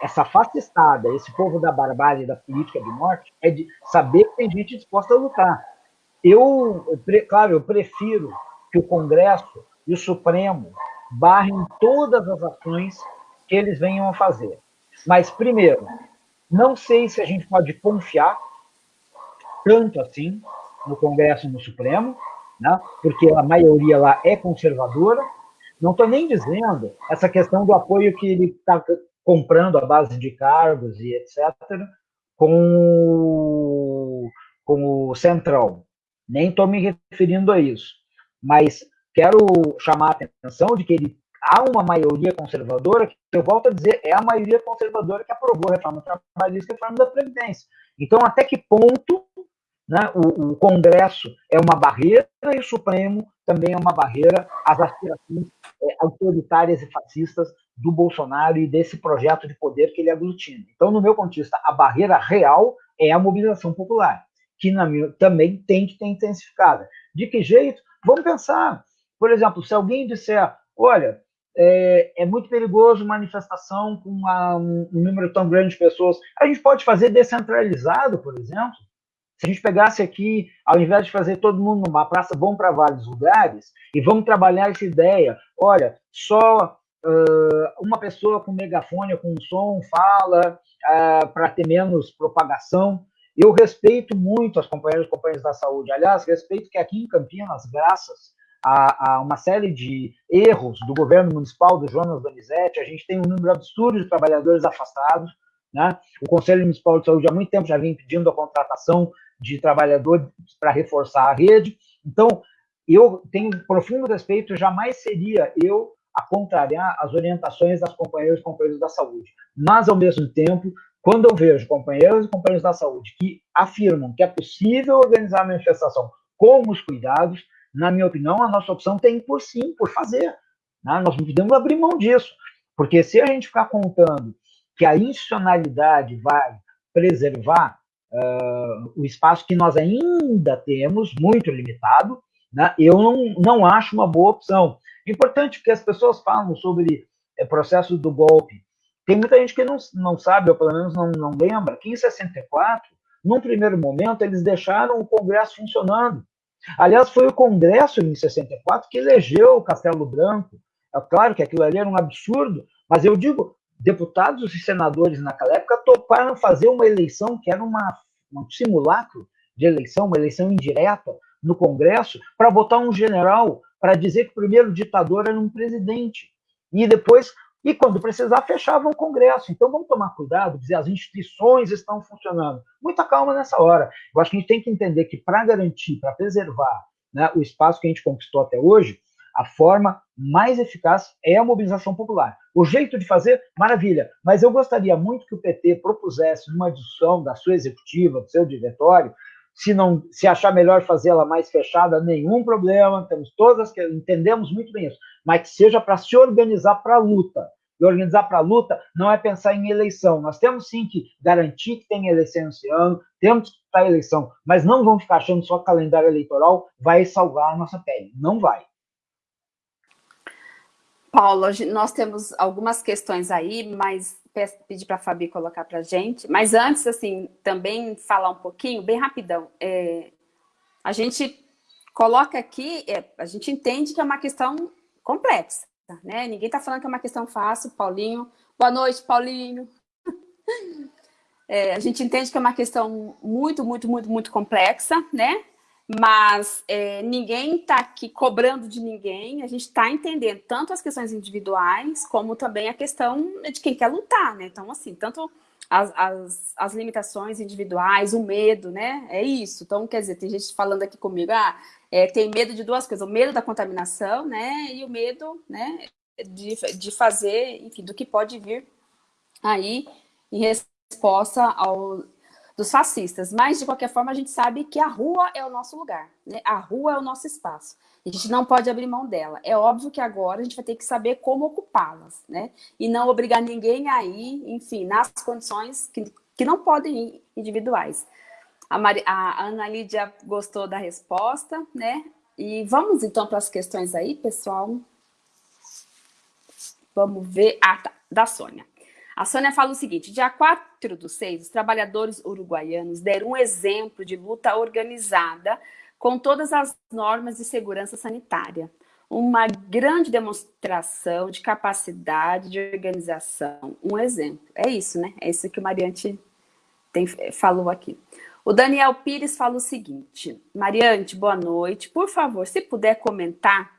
essa fascistada, esse povo da barbárie da política de morte, é de saber que tem gente disposta a lutar. Eu, claro, eu prefiro que o Congresso e o Supremo barrem todas as ações que eles venham a fazer. Mas, primeiro, não sei se a gente pode confiar tanto assim no Congresso e no Supremo, né? porque a maioria lá é conservadora. Não estou nem dizendo essa questão do apoio que ele está comprando a base de cargos e etc., com, com o Centrão. Nem estou me referindo a isso. Mas quero chamar a atenção de que ele há uma maioria conservadora, que eu volto a dizer, é a maioria conservadora que aprovou a reforma trabalhista e a reforma da Previdência. Então, até que ponto né? O, o, Congresso é uma barreira e o Supremo também é uma barreira às aspirações é, autoritárias e fascistas do Bolsonaro e desse projeto de poder que ele aglutina. Então, no meu ponto de vista, a barreira real é a mobilização popular, que minha, também tem que ter intensificada. De que jeito? Vamos pensar. Por exemplo, se alguém disser, olha, é, é muito perigoso manifestação com uma, um número tão grande de pessoas, a gente pode fazer descentralizado, por exemplo, se a gente pegasse aqui, ao invés de fazer todo mundo numa praça, vamos para vários lugares e vamos trabalhar essa ideia. Olha, só uh, uma pessoa com megafone, com som, fala uh, para ter menos propagação. Eu respeito muito as companheiras e companheiros da saúde. Aliás, respeito que aqui em Campinas, graças a, a, uma série de erros do governo municipal, do Jonas Donizete, a gente tem um número absurdo de trabalhadores afastados. Né? O Conselho Municipal de Saúde há muito tempo já vem pedindo a contratação de trabalhadores para reforçar a rede. Então, eu tenho profundo respeito, jamais seria eu a contrariar as orientações das companheiras e companheiros da saúde. Mas, ao mesmo tempo, quando eu vejo companheiros e companheiros da saúde que afirmam que é possível organizar a manifestação com os cuidados, na minha opinião, a nossa opção tem por sim, por fazer. Né? Nós não podemos abrir mão disso, porque se a gente ficar contando que a institucionalidade vai preservar uh, o espaço que nós ainda temos, muito limitado, né, eu não, não acho uma boa opção. Importante que as pessoas falam sobre é, processo do golpe. Tem muita gente que não, não sabe, ou pelo menos não, não lembra, que em 64, num primeiro momento, eles deixaram o Congresso funcionando. Aliás, foi o Congresso, em 64, que elegeu o Castelo Branco. É claro que aquilo ali era um absurdo, mas eu digo, deputados e senadores naquela época toparam fazer uma eleição que era uma, um simulacro de eleição, uma eleição indireta no Congresso, para botar um general para dizer que o primeiro ditador era um presidente. E depois, e quando precisar, fechavam o Congresso. Então vamos tomar cuidado, dizer as instituições estão funcionando. Muita calma nessa hora. Eu acho que a gente tem que entender que para garantir, para preservar né, o espaço que a gente conquistou até hoje, a forma mais eficaz é a mobilização popular. O jeito de fazer, maravilha, mas eu gostaria muito que o PT propusesse uma discussão da sua executiva, do seu diretório, se não se achar melhor fazê-la mais fechada, nenhum problema, temos todas que entendemos muito bem isso, mas que seja para se organizar para a luta. E organizar para a luta não é pensar em eleição. Nós temos sim que garantir que tem eleição esse ano, temos que estar eleição, mas não vamos ficar achando só calendário eleitoral vai salvar a nossa pele. Não vai. Paulo, nós temos algumas questões aí, mas pedir para a Fabi colocar para a gente. Mas antes, assim, também falar um pouquinho, bem rapidão. É, a gente coloca aqui, é, a gente entende que é uma questão complexa, né? Ninguém está falando que é uma questão fácil. Paulinho, boa noite, Paulinho. É, a gente entende que é uma questão muito, muito, muito, muito complexa, né? Mas é, ninguém está aqui cobrando de ninguém, a gente está entendendo tanto as questões individuais, como também a questão de quem quer lutar, né? Então, assim, tanto as, as, as, limitações individuais, o medo, né? É isso. Então, quer dizer, tem gente falando aqui comigo, ah, é, tem medo de duas coisas, o medo da contaminação, né? E o medo, né, de, de fazer, enfim, do que pode vir aí em resposta ao dos fascistas. Mas, de qualquer forma, a gente sabe que a rua é o nosso lugar, né? A rua é o nosso espaço. A gente não pode abrir mão dela. É óbvio que agora a gente vai ter que saber como ocupá-las, né? E não obrigar ninguém a ir, enfim, nas condições que, que não podem ir individuais. A, Mari, a Ana Lídia gostou da resposta, né? E vamos então para as questões aí, pessoal. Vamos ver. Ah, tá. Da Sônia. A Sônia fala o seguinte: dia 4 do 6, os trabalhadores uruguaianos deram um exemplo de luta organizada com todas as normas de segurança sanitária. Uma grande demonstração de capacidade de organização. Um exemplo. É isso, né? É isso que o Mariante tem, falou aqui. O Daniel Pires fala o seguinte: Mariante, boa noite. Por favor, se puder comentar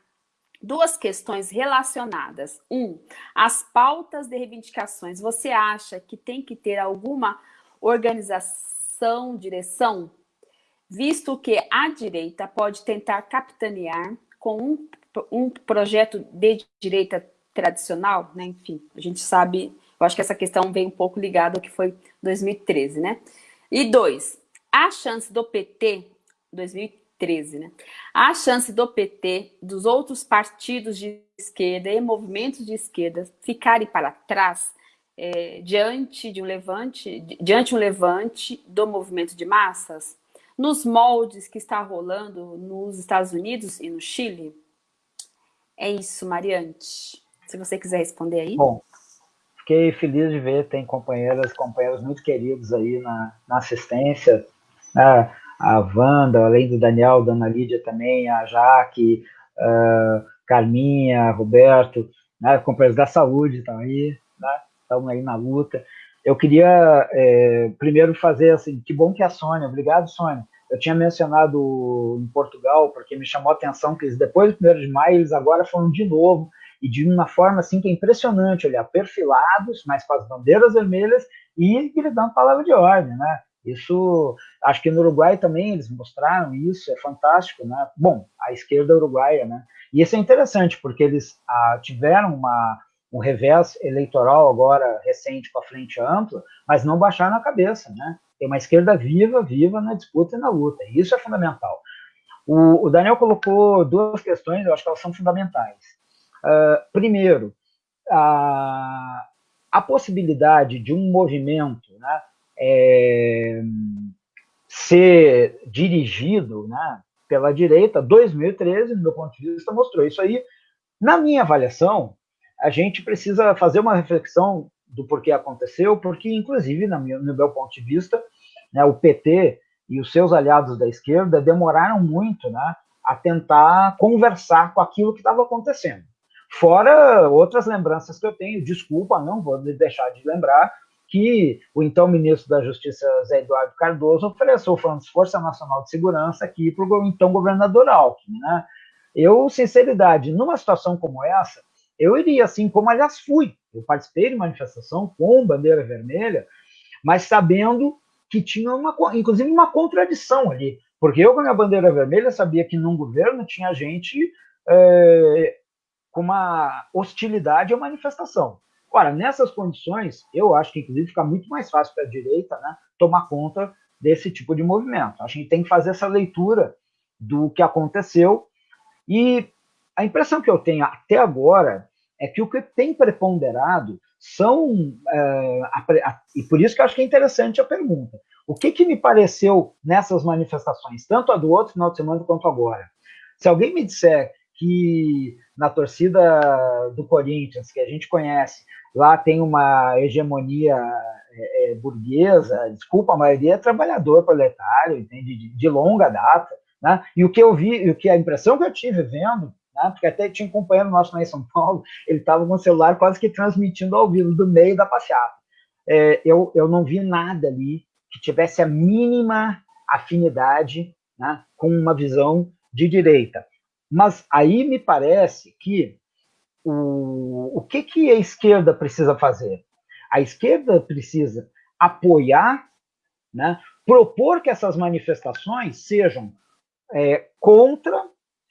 duas questões relacionadas. Um, as pautas de reivindicações. Você acha que tem que ter alguma organização, direção? Visto que a direita pode tentar capitanear com um, um projeto de direita tradicional, né? Enfim, a gente sabe, eu acho que essa questão vem um pouco ligada ao que foi 2013, né? E dois, a chance do PT 2013 13, né? A chance do PT, dos outros partidos de esquerda e movimentos de esquerda ficarem para trás é, diante de um levante, diante um levante do movimento de massas, nos moldes que está rolando nos Estados Unidos e no Chile? É isso, Mariante. Se você quiser responder aí. Bom, fiquei feliz de ver, tem companheiras, companheiros muito queridos aí na, na assistência. Ah, a Wanda, além do Daniel, da Ana Lídia também, a Jaque, a Carminha, Roberto, né, companheiros da saúde estão aí, né, estão aí na luta. Eu queria é, primeiro fazer assim, que bom que a Sônia, obrigado Sônia, eu tinha mencionado em Portugal, porque me chamou a atenção que eles, depois do 1 de maio, eles agora foram de novo, e de uma forma assim que é impressionante, olhar perfilados, mas com as bandeiras vermelhas e gritando palavra de ordem, né? Isso, acho que no Uruguai também eles mostraram isso, é fantástico, né? Bom, a esquerda uruguaia, né? E isso é interessante, porque eles ah, tiveram uma, um revés eleitoral agora recente com a frente ampla, mas não baixaram a cabeça, né? Tem uma esquerda viva, viva na disputa e na luta, e isso é fundamental. O, o Daniel colocou duas questões, eu acho que elas são fundamentais. Uh, primeiro, a, a possibilidade de um movimento, né, é, ser dirigido né, pela direita, 2013, no meu ponto de vista, mostrou isso aí. Na minha avaliação, a gente precisa fazer uma reflexão do porquê aconteceu, porque, inclusive, meu, no meu ponto de vista, né, o PT e os seus aliados da esquerda demoraram muito né, a tentar conversar com aquilo que estava acontecendo. Fora outras lembranças que eu tenho, desculpa, não vou deixar de lembrar que o então ministro da Justiça, Zé Eduardo Cardoso, ofereceu o Força Nacional de Segurança aqui para o então governador Alckmin. Né? Eu, sinceridade, numa situação como essa, eu iria assim, como aliás fui. Eu participei de manifestação com bandeira vermelha, mas sabendo que tinha uma, inclusive, uma contradição ali. Porque eu, com a minha bandeira vermelha, sabia que num governo tinha gente é, com uma hostilidade à manifestação. Ora, nessas condições, eu acho que, inclusive, fica muito mais fácil para a direita né, tomar conta desse tipo de movimento. A gente tem que fazer essa leitura do que aconteceu. E a impressão que eu tenho até agora é que o que tem preponderado são. É, a, a, e por isso que eu acho que é interessante a pergunta. O que, que me pareceu nessas manifestações, tanto a do outro final de semana quanto agora? Se alguém me disser que na torcida do Corinthians, que a gente conhece, lá tem uma hegemonia é, é, burguesa, desculpa, a maioria é trabalhador proletário, entende? De, de longa data, né? E o que eu vi, o que a impressão que eu tive vendo, né? porque até tinha um companheiro nosso lá em São Paulo, ele estava com o celular quase que transmitindo ao vivo, do meio da passeata. É, eu, eu não vi nada ali que tivesse a mínima afinidade né, com uma visão de direita. Mas aí me parece que o, o que, que a esquerda precisa fazer? A esquerda precisa apoiar, né, propor que essas manifestações sejam é, contra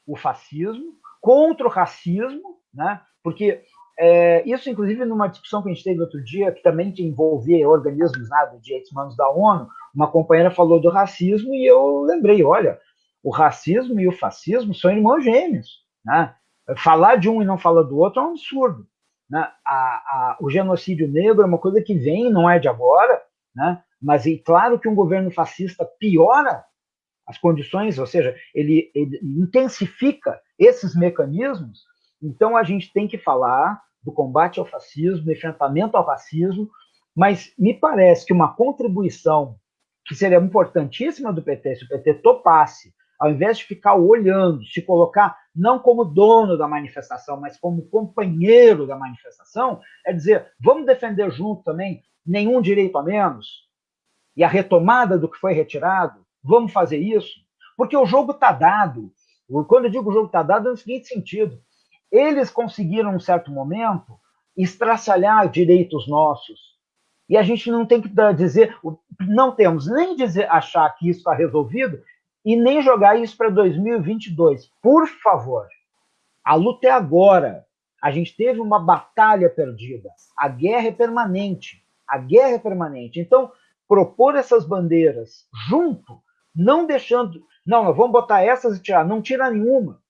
o fascismo, contra o racismo, né, porque é, isso, inclusive, numa discussão que a gente teve outro dia, que também envolvia organismos né, de direitos humanos da ONU, uma companheira falou do racismo e eu lembrei, olha, o racismo e o fascismo são irmãos gêmeos. Né? Falar de um e não falar do outro é um absurdo. Né? A, a, o genocídio negro é uma coisa que vem, não é de agora, né? mas é claro que um governo fascista piora as condições, ou seja, ele, ele intensifica esses mecanismos. Então a gente tem que falar do combate ao fascismo, do enfrentamento ao racismo, mas me parece que uma contribuição que seria importantíssima do PT, se o PT topasse ao invés de ficar olhando, se colocar não como dono da manifestação, mas como companheiro da manifestação, é dizer, vamos defender junto também nenhum direito a menos e a retomada do que foi retirado, vamos fazer isso, porque o jogo está dado. Quando eu digo o jogo está dado, é no seguinte sentido: eles conseguiram, um certo momento, estraçalhar direitos nossos. E a gente não tem que dizer, não temos nem dizer, achar que isso está resolvido e nem jogar isso para 2022. Por favor, a luta é agora. A gente teve uma batalha perdida. A guerra é permanente. A guerra é permanente. Então, propor essas bandeiras junto, não deixando. Não, nós vamos botar essas e tirar. Não tira nenhuma.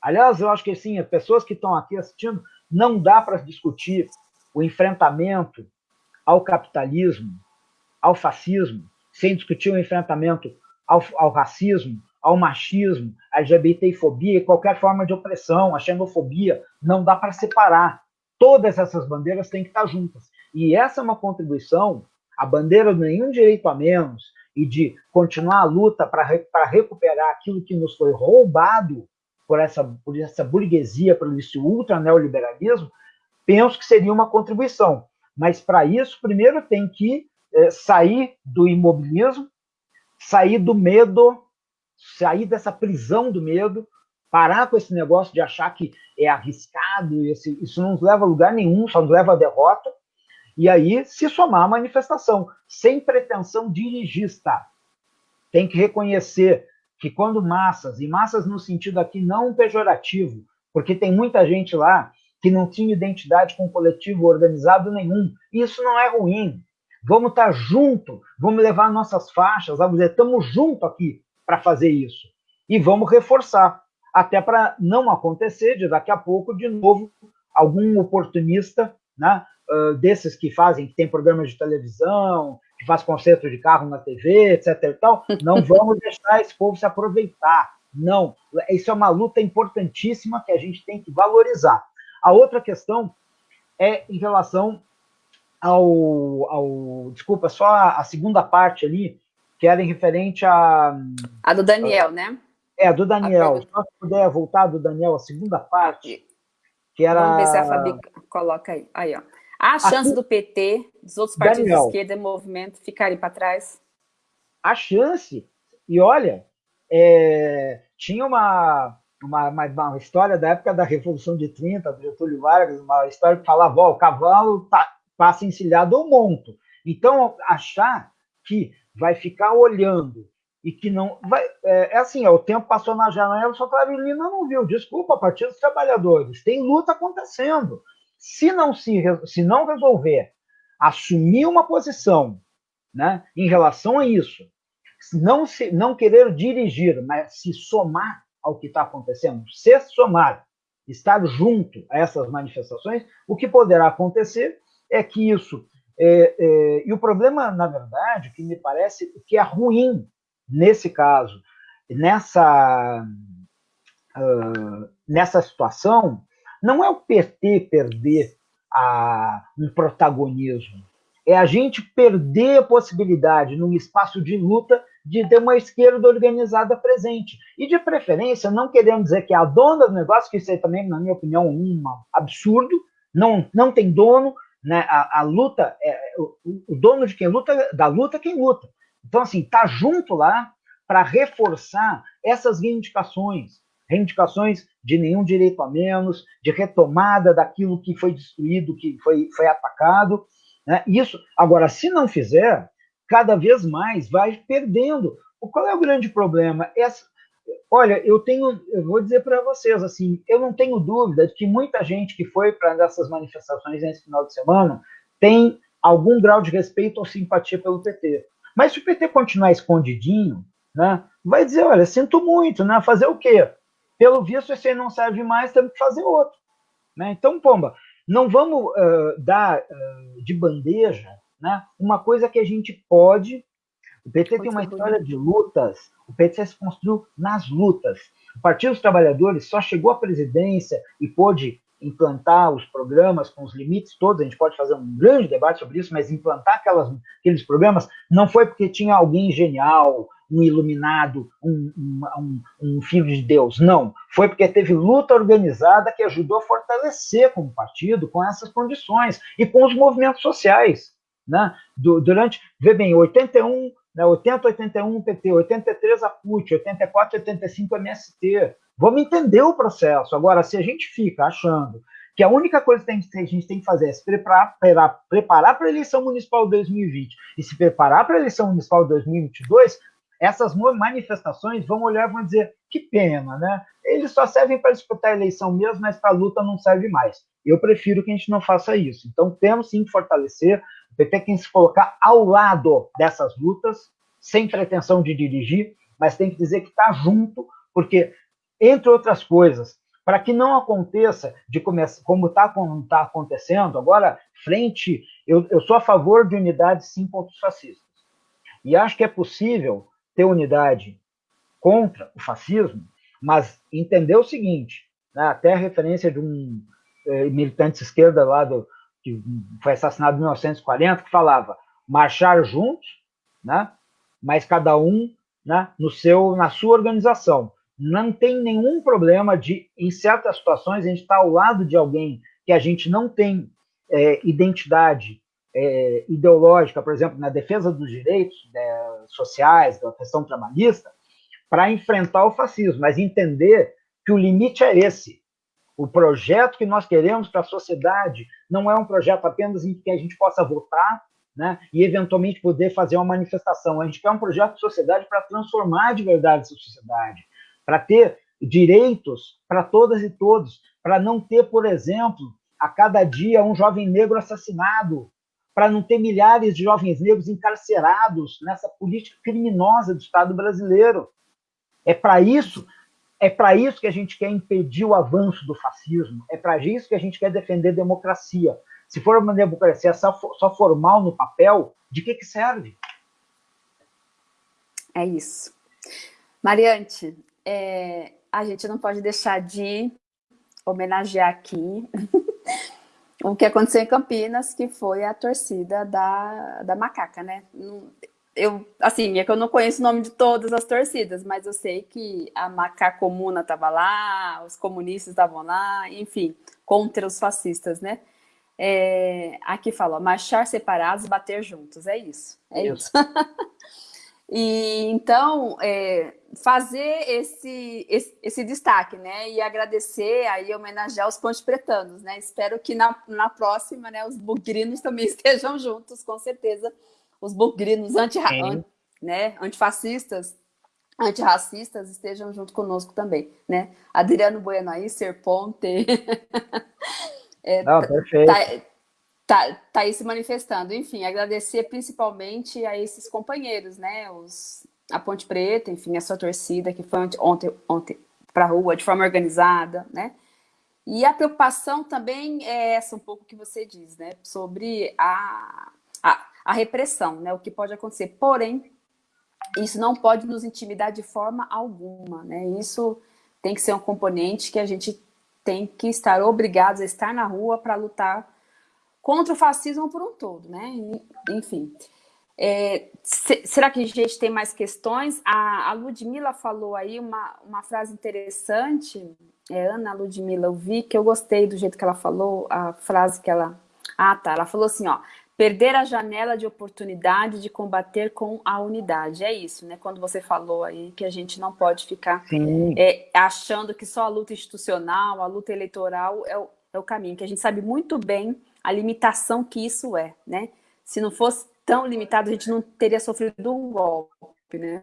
Aliás, eu acho que sim, as pessoas que estão aqui assistindo, não dá para discutir o enfrentamento ao capitalismo, ao fascismo, sem discutir o enfrentamento ao, ao racismo, ao machismo, à LGBTfobia qualquer forma de opressão, a xenofobia, não dá para separar. Todas essas bandeiras têm que estar juntas. E essa é uma contribuição, a bandeira do nenhum direito a menos e de continuar a luta para recuperar aquilo que nos foi roubado por essa, por essa burguesia, por esse ultra neoliberalismo, penso que seria uma contribuição. Mas para isso, primeiro tem que é, sair do imobilismo, sair do medo, sair dessa prisão do medo, parar com esse negócio de achar que é arriscado, esse, isso não nos leva a lugar nenhum, só nos leva à derrota, e aí se somar à manifestação, sem pretensão dirigista. Tem que reconhecer que quando massas, e massas no sentido aqui não pejorativo, porque tem muita gente lá que não tinha identidade com coletivo organizado nenhum, isso não é ruim, Vamos estar junto, vamos levar nossas faixas, vamos dizer, estamos junto aqui para fazer isso. E vamos reforçar, até para não acontecer de daqui a pouco, de novo, algum oportunista, né, uh, desses que fazem, que tem programas de televisão, que faz concerto de carro na TV, etc. E tal, não vamos deixar esse povo se aproveitar. Não, isso é uma luta importantíssima que a gente tem que valorizar. A outra questão é em relação ao, ao desculpa, só a, a, segunda parte ali, que era em referente a... A do Daniel, a, né? É, a do Daniel. A só se puder voltar do Daniel, a segunda parte, que era... Vamos ver se a Fabi coloca aí. Aí, ó. Há a chance do PT, dos outros partidos Daniel, de esquerda e movimento ficarem para trás? A chance, e olha, é, tinha uma, uma, uma, uma, história da época da Revolução de 30, do Getúlio Vargas, uma história que falava, ó, o cavalo tá, passa encilhado ao monto. Então, achar que vai ficar olhando e que não... Vai, é, é assim, o tempo passou na janela, só que a não viu. Desculpa, Partido dos Trabalhadores, tem luta acontecendo. Se não, se, se não resolver assumir uma posição né, em relação a isso, não, se, não querer dirigir, mas se somar ao que está acontecendo, se somar, estar junto a essas manifestações, o que poderá acontecer é que isso... É, é, e o problema, na verdade, que me parece que é ruim nesse caso, nessa, uh, nessa situação, não é o PT perder a, um protagonismo, é a gente perder a possibilidade, num espaço de luta, de ter uma esquerda organizada presente. E, de preferência, não queremos dizer que é a dona do negócio, que isso aí também, na minha opinião, é um absurdo, não, não tem dono, né? a, a luta, é, o, o, dono de quem luta, da luta é quem luta. Então, assim, tá junto lá para reforçar essas reivindicações, reivindicações de nenhum direito a menos, de retomada daquilo que foi destruído, que foi, foi atacado. Né? Isso, agora, se não fizer, cada vez mais vai perdendo. Qual é o grande problema? Essa, olha, eu tenho, eu vou dizer para vocês assim, eu não tenho dúvida de que muita gente que foi para essas manifestações nesse final de semana tem algum grau de respeito ou simpatia pelo PT. Mas se o PT continuar escondidinho, né, vai dizer, olha, sinto muito, né, fazer o quê? Pelo visto, esse aí não serve mais, temos que fazer outro. Né? Então, pomba, não vamos uh, dar uh, de bandeja né, uma coisa que a gente pode... O PT tem uma história de lutas, o PT se construiu nas lutas. O Partido dos Trabalhadores só chegou à presidência e pôde implantar os programas com os limites todos, a gente pode fazer um grande debate sobre isso, mas implantar aquelas, aqueles programas não foi porque tinha alguém genial, um iluminado, um, um, um, filho de Deus. Não. Foi porque teve luta organizada que ajudou a fortalecer como partido com essas condições e com os movimentos sociais. Né? durante, vê bem, 81, né, 80, 81 PT, 83 a PUT, 84, 85 MST. Vamos entender o processo. Agora, se a gente fica achando que a única coisa que a gente tem que fazer é se preparar para a eleição municipal de 2020 e se preparar para a eleição municipal de 2022, essas manifestações vão olhar e vão dizer que pena, né? Eles só servem para disputar a eleição mesmo, mas para a luta não serve mais. Eu prefiro que a gente não faça isso. Então, temos sim que fortalecer, PT tem que se colocar ao lado dessas lutas, sem pretensão de dirigir, mas tem que dizer que está junto, porque, entre outras coisas, para que não aconteça de começar, como está tá acontecendo, agora, frente, eu, eu sou a favor de unidade sim contra os fascistas. E acho que é possível ter unidade contra o fascismo, mas entender o seguinte, né, até a referência de um eh, militante de esquerda lá do, que foi assassinado em 1940, que falava marchar juntos, né, mas cada um né, no seu, na sua organização. Não tem nenhum problema de, em certas situações, a gente estar tá ao lado de alguém que a gente não tem é, identidade é, ideológica, por exemplo, na defesa dos direitos né, sociais, da questão trabalhista, para enfrentar o fascismo, mas entender que o limite é esse. O projeto que nós queremos para a sociedade não é um projeto apenas em que a gente possa votar né, e, eventualmente, poder fazer uma manifestação. A gente quer um projeto de sociedade para transformar de verdade essa sociedade, para ter direitos para todas e todos, para não ter, por exemplo, a cada dia um jovem negro assassinado, para não ter milhares de jovens negros encarcerados nessa política criminosa do Estado brasileiro. É para isso, é para isso que a gente quer impedir o avanço do fascismo, é para isso que a gente quer defender democracia. Se for uma democracia só, só formal no papel, de que, que serve? É isso. Mariante, é, a gente não pode deixar de homenagear aqui o que aconteceu em Campinas, que foi a torcida da, da Macaca, né? Eu, assim, é que eu não conheço o nome de todas as torcidas, mas eu sei que a Macaca Comuna estava lá, os comunistas estavam lá, enfim, contra os fascistas, né? É, aqui fala, marchar separados, bater juntos, é isso, é isso. e então, é, fazer esse, esse, esse, destaque, né? E agradecer aí, homenagear os pontes pretanos, né? Espero que na, na próxima, né, os bugrinos também estejam juntos, com certeza. Os bugrinos anti, an, né, antifascistas, antirracistas estejam junto conosco também, né? Adriano Bueno aí, Ser Ponte. é, Não, perfeito. Tá, tá, tá aí se manifestando. Enfim, agradecer principalmente a esses companheiros, né? Os, a Ponte Preta, enfim, a sua torcida que foi ontem, ontem para a rua de forma organizada, né? E a preocupação também é essa um pouco que você diz, né? Sobre a, a, a repressão, né? O que pode acontecer. Porém, isso não pode nos intimidar de forma alguma, né? Isso tem que ser um componente que a gente tem que estar obrigados a estar na rua para lutar contra o fascismo por um todo, né? Enfim. É, se, será que a gente tem mais questões? A, a Ludmilla falou aí uma, uma frase interessante, é, Ana Ludmilla, eu vi que eu gostei do jeito que ela falou, a frase que ela... Ah, tá, ela falou assim, ó, perder a janela de oportunidade de combater com a unidade. É isso, né? Quando você falou aí que a gente não pode ficar é, achando que só a luta institucional, a luta eleitoral é o, é o caminho, que a gente sabe muito bem a limitação que isso é, né? Se não fosse tão limitado, a gente não teria sofrido um golpe, né?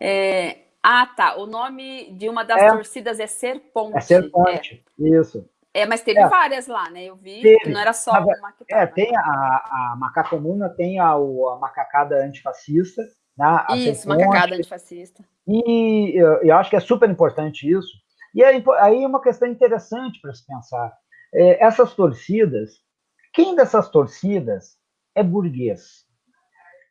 É... Ah, tá. O nome de uma das é. torcidas é Ser Ponte. É Ser Ponte, é. isso. É, mas teve é. várias lá, né? Eu vi teve. que não era só uma que É, tem a, a Macacomuna, tem a, a macacada antifascista. Né? A isso, macacada antifascista. E eu, eu, acho que é super importante isso. E aí, aí é uma questão interessante para se pensar. É, essas torcidas, quem dessas torcidas é burguês?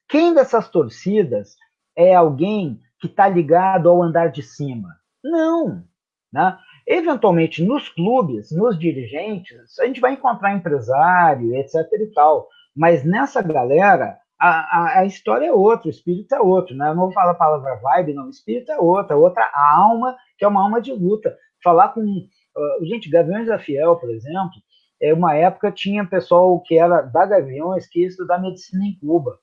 Quem dessas torcidas é alguém que está ligado ao andar de cima? Não. Né? Eventualmente, nos clubes, nos dirigentes, a gente vai encontrar empresário, etc. e tal. Mas nessa galera, a, a, a, história é outra, o espírito é outro. Né? Eu não vou falar a palavra vibe, não. O espírito é outra, outra alma, que é uma alma de luta. Falar com Uh, gente, Gaviões da Fiel, por exemplo, é uma época tinha pessoal que era da Gaviões que ia estudar medicina em Cuba,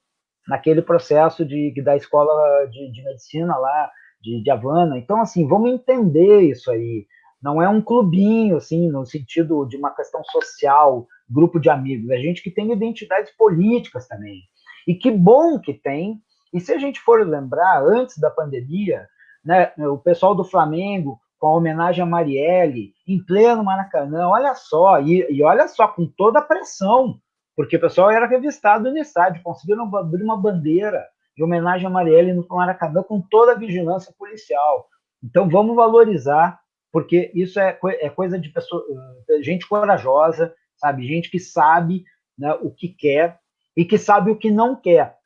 naquele processo de, da escola de, de medicina lá de, de Havana. Então, assim, vamos entender isso aí. Não é um clubinho, assim, no sentido de uma questão social, grupo de amigos. É gente que tem identidades políticas também. E que bom que tem. E se a gente for lembrar, antes da pandemia, né, o pessoal do Flamengo com a homenagem a Marielle, em pleno Maracanã, olha só, e, e olha só, com toda a pressão, porque o pessoal era revistado no estádio, conseguiram abrir uma bandeira de homenagem a Marielle no Maracanã com toda a vigilância policial. Então vamos valorizar, porque isso é, é coisa de pessoa, eh, gente corajosa, sabe, gente que sabe né, o que quer e que sabe o que não quer.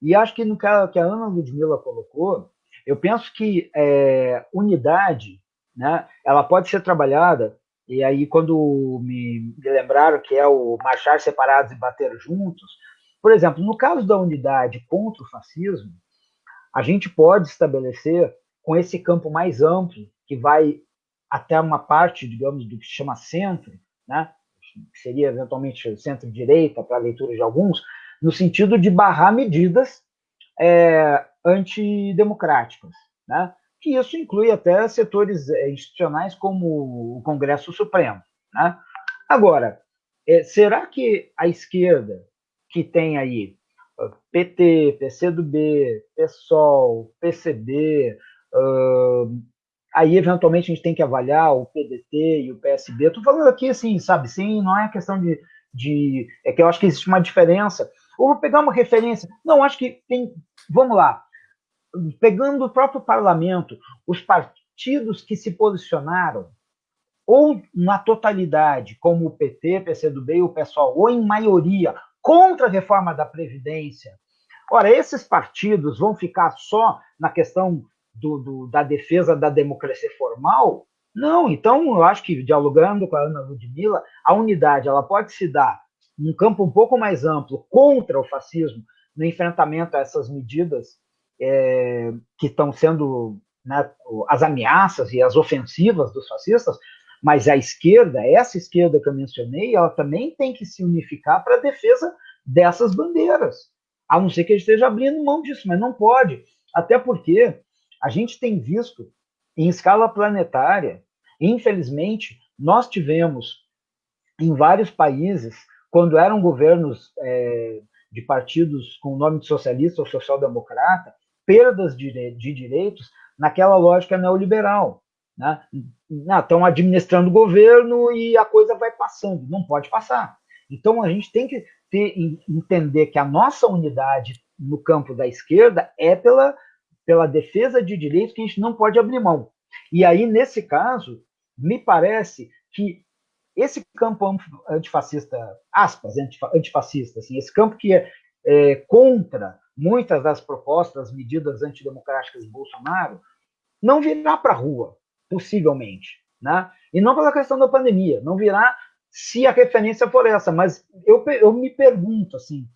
E acho que no a, que a Ana Ludmilla colocou, eu penso que é, unidade né? Ela pode ser trabalhada, e aí quando me, me lembraram que é o marchar separados e bater juntos, por exemplo, no caso da unidade contra o fascismo, a gente pode estabelecer com esse campo mais amplo, que vai até uma parte, digamos, do que se chama centro, né? que seria eventualmente centro-direita para a leitura de alguns, no sentido de barrar medidas é, antidemocráticas. Né? que isso inclui até setores eh, institucionais como o Congresso Supremo. Né? Agora, é, será que a esquerda, que tem aí PT, PCdoB, PSOL, PCB, uh, aí eventualmente a gente tem que avaliar o PDT e o PSB. Estou falando aqui assim, sabe, sim, não é questão de, de. É que eu acho que existe uma diferença. Ou vou pegar uma referência. Não, acho que tem. Vamos lá pegando o próprio parlamento, os partidos que se posicionaram, ou na totalidade, como o PT, PCdoB e o PSOL, ou em maioria, contra a reforma da Previdência. Ora, esses partidos vão ficar só na questão do, do, da defesa da democracia formal? Não, então eu acho que dialogando com a Ana Ludmilla, a unidade ela pode se dar num campo um pouco mais amplo contra o fascismo, no enfrentamento a essas medidas é, que estão sendo né, as ameaças e as ofensivas dos fascistas, mas a esquerda, essa esquerda que eu mencionei, ela também tem que se unificar para a defesa dessas bandeiras, a não ser que a gente esteja abrindo mão disso, mas não pode, até porque a gente tem visto em escala planetária, infelizmente, nós tivemos em vários países, quando eram governos é, de partidos com o nome de socialista ou social-democrata, perdas de, de direitos naquela lógica neoliberal. Né? Estão administrando o governo e a coisa vai passando. Não pode passar. Então, a gente tem que ter, entender que a nossa unidade no campo da esquerda é pela pela defesa de direitos que a gente não pode abrir mão. E aí, nesse caso, me parece que esse campo antifascista, aspas, antifascista, assim, esse campo que é, é contra muitas das propostas, medidas antidemocráticas de Bolsonaro, não virá para a rua, possivelmente. Né? E não pela questão da pandemia, não virá se a referência for essa, mas eu, eu me pergunto, assim,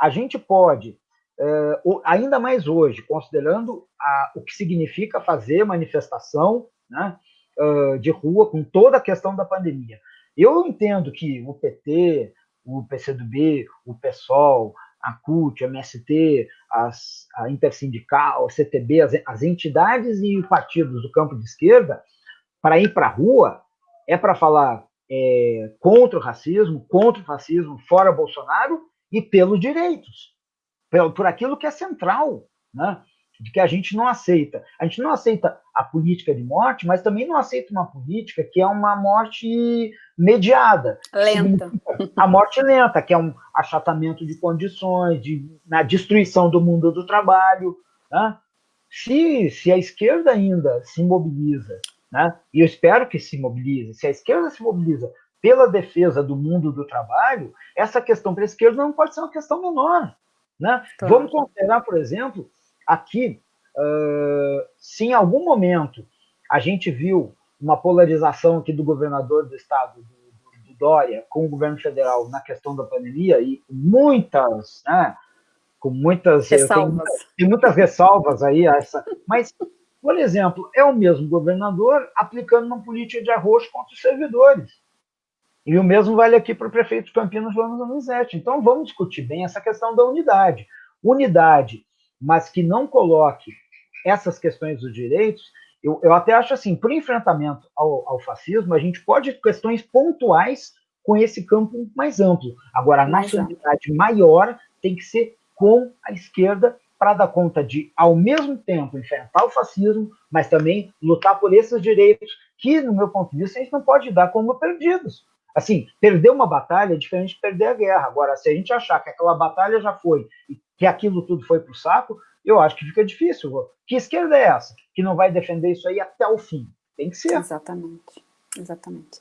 a gente pode Uh, ainda mais hoje, considerando a, o que significa fazer manifestação né, uh, de rua com toda a questão da pandemia. Eu entendo que o PT, o PCdoB, o PSOL, a CUT, a MST, as, a Intersindical, a CTB, as, as entidades e partidos do campo de esquerda, para ir para a rua, é para falar é, contra o racismo, contra o fascismo, fora Bolsonaro e pelos direitos por aquilo que é central, né? de que a gente não aceita. A gente não aceita a política de morte, mas também não aceita uma política que é uma morte mediada. Lenta. A morte lenta, que é um achatamento de condições, de, na destruição do mundo do trabalho. Né? Se, se a esquerda ainda se mobiliza, né? e eu espero que se mobilize, se a esquerda se mobiliza pela defesa do mundo do trabalho, essa questão para a esquerda não pode ser uma questão menor. Né? Claro. Vamos considerar, por exemplo, aqui, uh, se em algum momento a gente viu uma polarização aqui do governador do estado, do, do, do Dória, com o governo federal na questão da pandemia, e muitas, né, com muitas ressalvas. Tem, muitas ressalvas aí, essa, mas, por exemplo, é o mesmo governador aplicando uma política de arroz contra os servidores. E o mesmo vale aqui para o prefeito de Campinas, João Donizete. Então, vamos discutir bem essa questão da unidade. Unidade, mas que não coloque essas questões dos direitos, eu, eu até acho assim, para o enfrentamento ao, ao, fascismo, a gente pode ter questões pontuais com esse campo mais amplo. Agora, a unidade maior tem que ser com a esquerda para dar conta de, ao mesmo tempo, enfrentar o fascismo, mas também lutar por esses direitos que, no meu ponto de vista, a gente não pode dar como perdidos. Assim, perder uma batalha é diferente de perder a guerra. Agora, se a gente achar que aquela batalha já foi e que aquilo tudo foi para o saco, eu acho que fica difícil. Que esquerda é essa que não vai defender isso aí até o fim? Tem que ser. Exatamente, exatamente.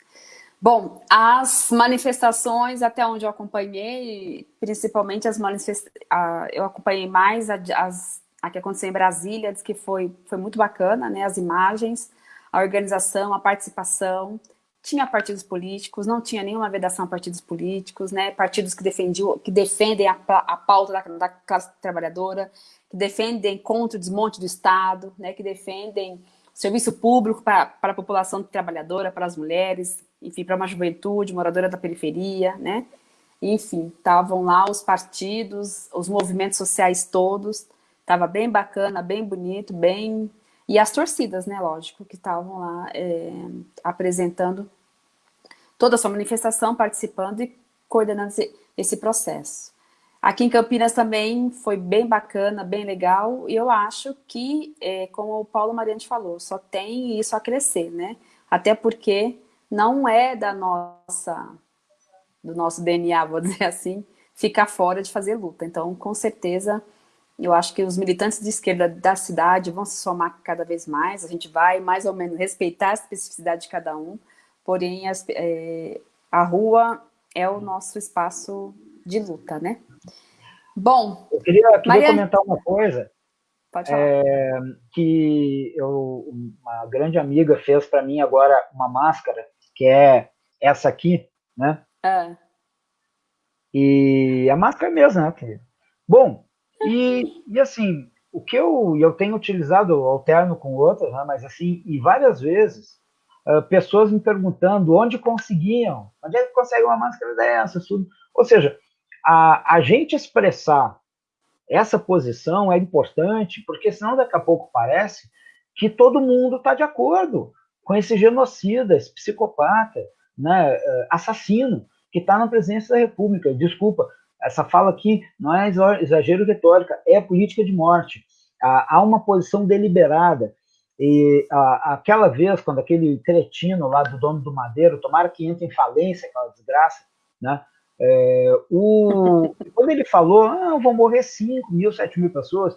Bom, as manifestações, até onde eu acompanhei, principalmente as manifestações, eu acompanhei mais a, as, a que aconteceu em Brasília, diz que foi, foi muito bacana, né, as imagens, a organização, a participação, tinha partidos políticos, não tinha nenhuma vedação a partidos políticos, né? partidos que, defendiam, que defendem a, a pauta da, da, classe trabalhadora, que defendem contra o desmonte do Estado, né? que defendem serviço público para, para a população trabalhadora, para as mulheres, enfim, para uma juventude moradora da periferia, né? Enfim, estavam lá os partidos, os movimentos sociais todos, estava bem bacana, bem bonito, bem e as torcidas, né, lógico, que estavam lá é, apresentando toda a sua manifestação, participando e coordenando esse, esse processo. Aqui em Campinas também foi bem bacana, bem legal, e eu acho que, é, como o Paulo Mariante falou, só tem isso a crescer, né? Até porque não é da nossa, do nosso DNA, vou dizer assim, ficar fora de fazer luta. Então, com certeza, eu acho que os militantes de esquerda da cidade vão se somar cada vez mais, a gente vai mais ou menos respeitar a especificidade de cada um, porém as, é, a rua é o nosso espaço de luta, né? Bom... Eu queria, queria Maria... comentar uma coisa, é, que eu, uma grande amiga fez para mim agora uma máscara, que é essa aqui, né? É. E a máscara é mesmo, né? Bom, e, e assim, o que eu, eu tenho utilizado, alterno com outras, né? mas assim, e várias vezes, uh, pessoas me perguntando onde conseguiam, onde é que consegue uma máscara dessa, tudo. Ou seja, a, a gente expressar essa posição é importante, porque senão daqui a pouco parece que todo mundo está de acordo com esse genocida, esse psicopata, né, eh, assassino, que está na presidência da República. Desculpa, essa fala aqui não é exagero retórica, é política de morte. Há uma posição deliberada. E aquela vez, quando aquele cretino lá do dono do Madeiro, tomara que entre em falência, aquela desgraça, né? É, o, quando ele falou, ah, vão morrer 5 mil, 7 mil pessoas,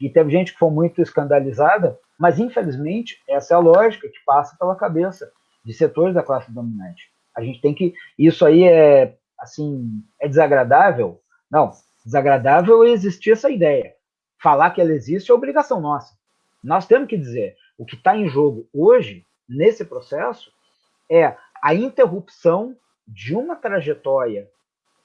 e teve gente que foi muito escandalizada, mas infelizmente essa é a lógica que passa pela cabeça de setores da classe dominante. A gente tem que. Isso aí é assim, é desagradável? Não, desagradável é existir essa ideia. Falar que ela existe é obrigação nossa. Nós temos que dizer, o que está em jogo hoje, nesse processo, é a interrupção de uma trajetória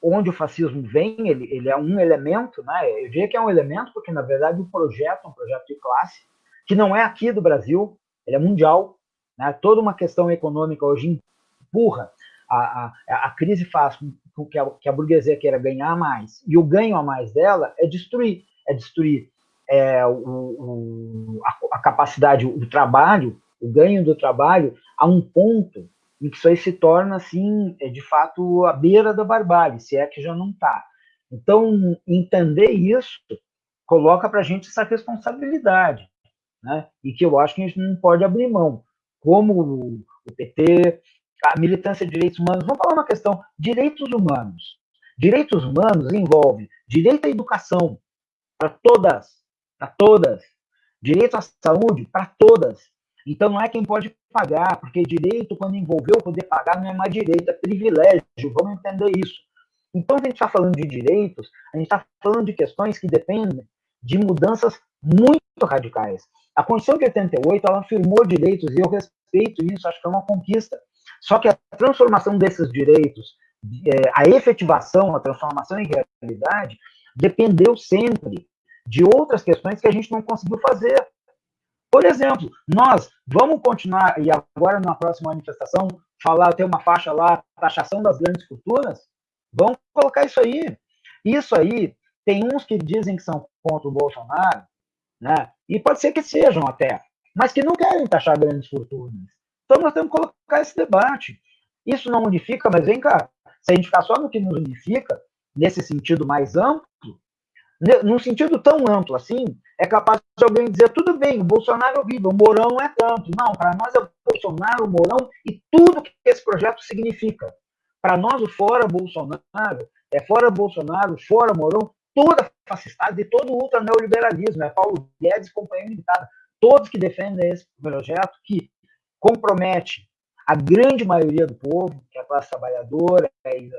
onde o fascismo vem, ele, ele é um elemento, né? eu diria que é um elemento, porque na verdade o projeto é um projeto de classe, que não é aqui do Brasil, ele é mundial, né? toda uma questão econômica hoje empurra, a, a, a crise faz com que a, que a burguesia queira ganhar mais, e o ganho a mais dela é destruir, é destruir é, o, o, a, a capacidade, o trabalho, o ganho do trabalho a um ponto em que isso aí se torna, assim, é, de fato, a beira da barbárie, se é que já não está. Então, entender isso coloca para a gente essa responsabilidade, né? e que eu acho que a gente não pode abrir mão. Como o PT, a militância de direitos humanos, vamos falar uma questão, direitos humanos. Direitos humanos envolve direito à educação para todas, para todas, direito à saúde para todas, então não é quem pode pagar, porque direito, quando envolveu poder pagar, não é mais direito, é privilégio. Vamos entender isso. Então, a gente está falando de direitos, a gente está falando de questões que dependem de mudanças muito radicais. A Constituição de 88, ela afirmou direitos, e eu respeito isso, acho que é uma conquista. Só que a transformação desses direitos, é, a efetivação, a transformação em realidade, dependeu sempre de outras questões que a gente não conseguiu fazer. Por exemplo, nós vamos continuar, e agora na próxima manifestação, falar, ter uma faixa lá, taxação das grandes fortunas? Vamos colocar isso aí. Isso aí, tem uns que dizem que são contra o Bolsonaro, né? e pode ser que sejam até, mas que não querem taxar grandes fortunas. Então nós temos que colocar esse debate. Isso não unifica, mas vem cá, se a gente ficar só no que nos unifica, nesse sentido mais amplo, num sentido tão amplo assim, é capaz de alguém dizer, tudo bem, o Bolsonaro é horrível, o Mourão é tanto. Não, para nós é o Bolsonaro, o Mourão e tudo que esse projeto significa. Para nós, o fora Bolsonaro, é fora Bolsonaro, fora Mourão, toda fascistade e todo o ultraneoliberalismo, é Paulo Guedes e companhia limitada. Todos que defendem esse projeto que compromete a grande maioria do povo, que é a classe trabalhadora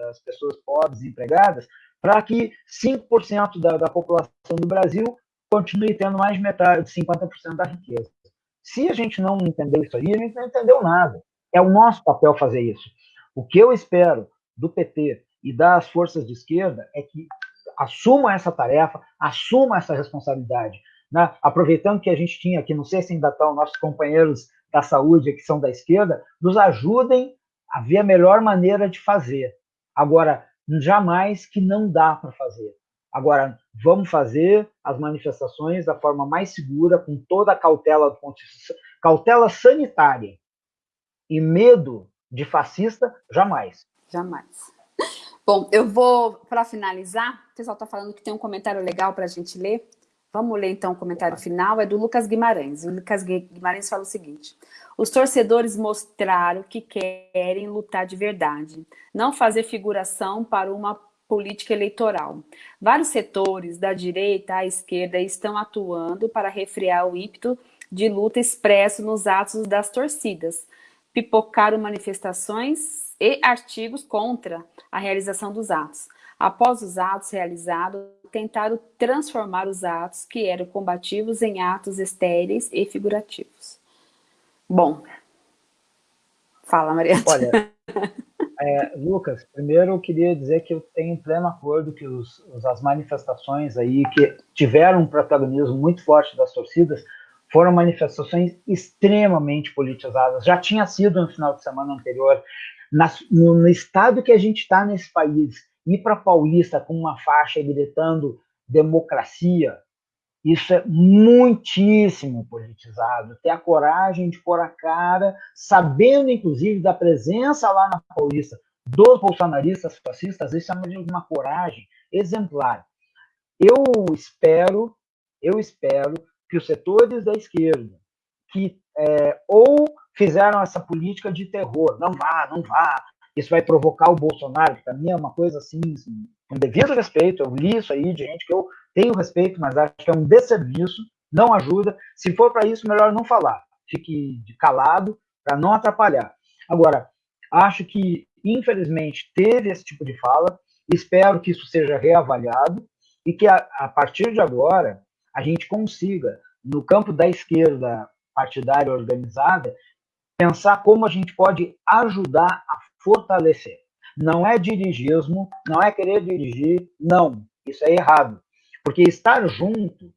as pessoas pobres empregadas, para que 5% da, da população do Brasil continue tendo mais de metade, 50% da riqueza. Se a gente não entender isso aí, a gente não entendeu nada. É o nosso papel fazer isso. O que eu espero do PT e das forças de esquerda é que assumam essa tarefa, assumam essa responsabilidade. Né? Aproveitando que a gente tinha aqui, não sei se ainda estão nossos companheiros da saúde que são da esquerda, nos ajudem a ver a melhor maneira de fazer. Agora, jamais que não dá para fazer. Agora, vamos fazer as manifestações da forma mais segura, com toda a cautela cautela sanitária. E medo de fascista, jamais. Jamais. Bom, eu vou, para finalizar, o pessoal está falando que tem um comentário legal para a gente ler. Vamos ler então o comentário final, é do Lucas Guimarães. O Lucas Guimarães fala o seguinte: os torcedores mostraram que querem lutar de verdade, não fazer figuração para uma política eleitoral. Vários setores, da direita à esquerda, estão atuando para refrear o ímpeto de luta expresso nos atos das torcidas. Pipocaram manifestações e artigos contra a realização dos atos. Após os atos realizados, tentaram transformar os atos que eram combativos em atos estéreis e figurativos. Bom, fala, Maria. Olha, é, Lucas, primeiro eu queria dizer que eu tenho pleno acordo que os, as manifestações aí que tiveram um protagonismo muito forte das torcidas foram manifestações extremamente politizadas. Já tinha sido no final de semana anterior. No, no, estado que a gente está nesse país, ir para Paulista com uma faixa gritando democracia, isso é muitíssimo politizado. Ter a coragem de pôr a cara, sabendo, inclusive, da presença lá na Paulista dos bolsonaristas fascistas, isso é uma coragem exemplar. Eu espero, eu espero que os setores da esquerda que é, ou fizeram essa política de terror, não vá, não vá, isso vai provocar o Bolsonaro, que para mim é uma coisa assim, assim, com devido respeito, eu li isso aí de gente que eu tenho respeito, mas acho que é um desserviço, não ajuda. Se for para isso, melhor não falar, fique calado para não atrapalhar. Agora, acho que, infelizmente, teve esse tipo de fala, espero que isso seja reavaliado e que, a, a partir de agora, a gente consiga, no campo da esquerda partidária organizada, pensar como a gente pode ajudar a fortalecer. Não é dirigismo, não é querer dirigir, não. Isso é errado. Porque estar junto,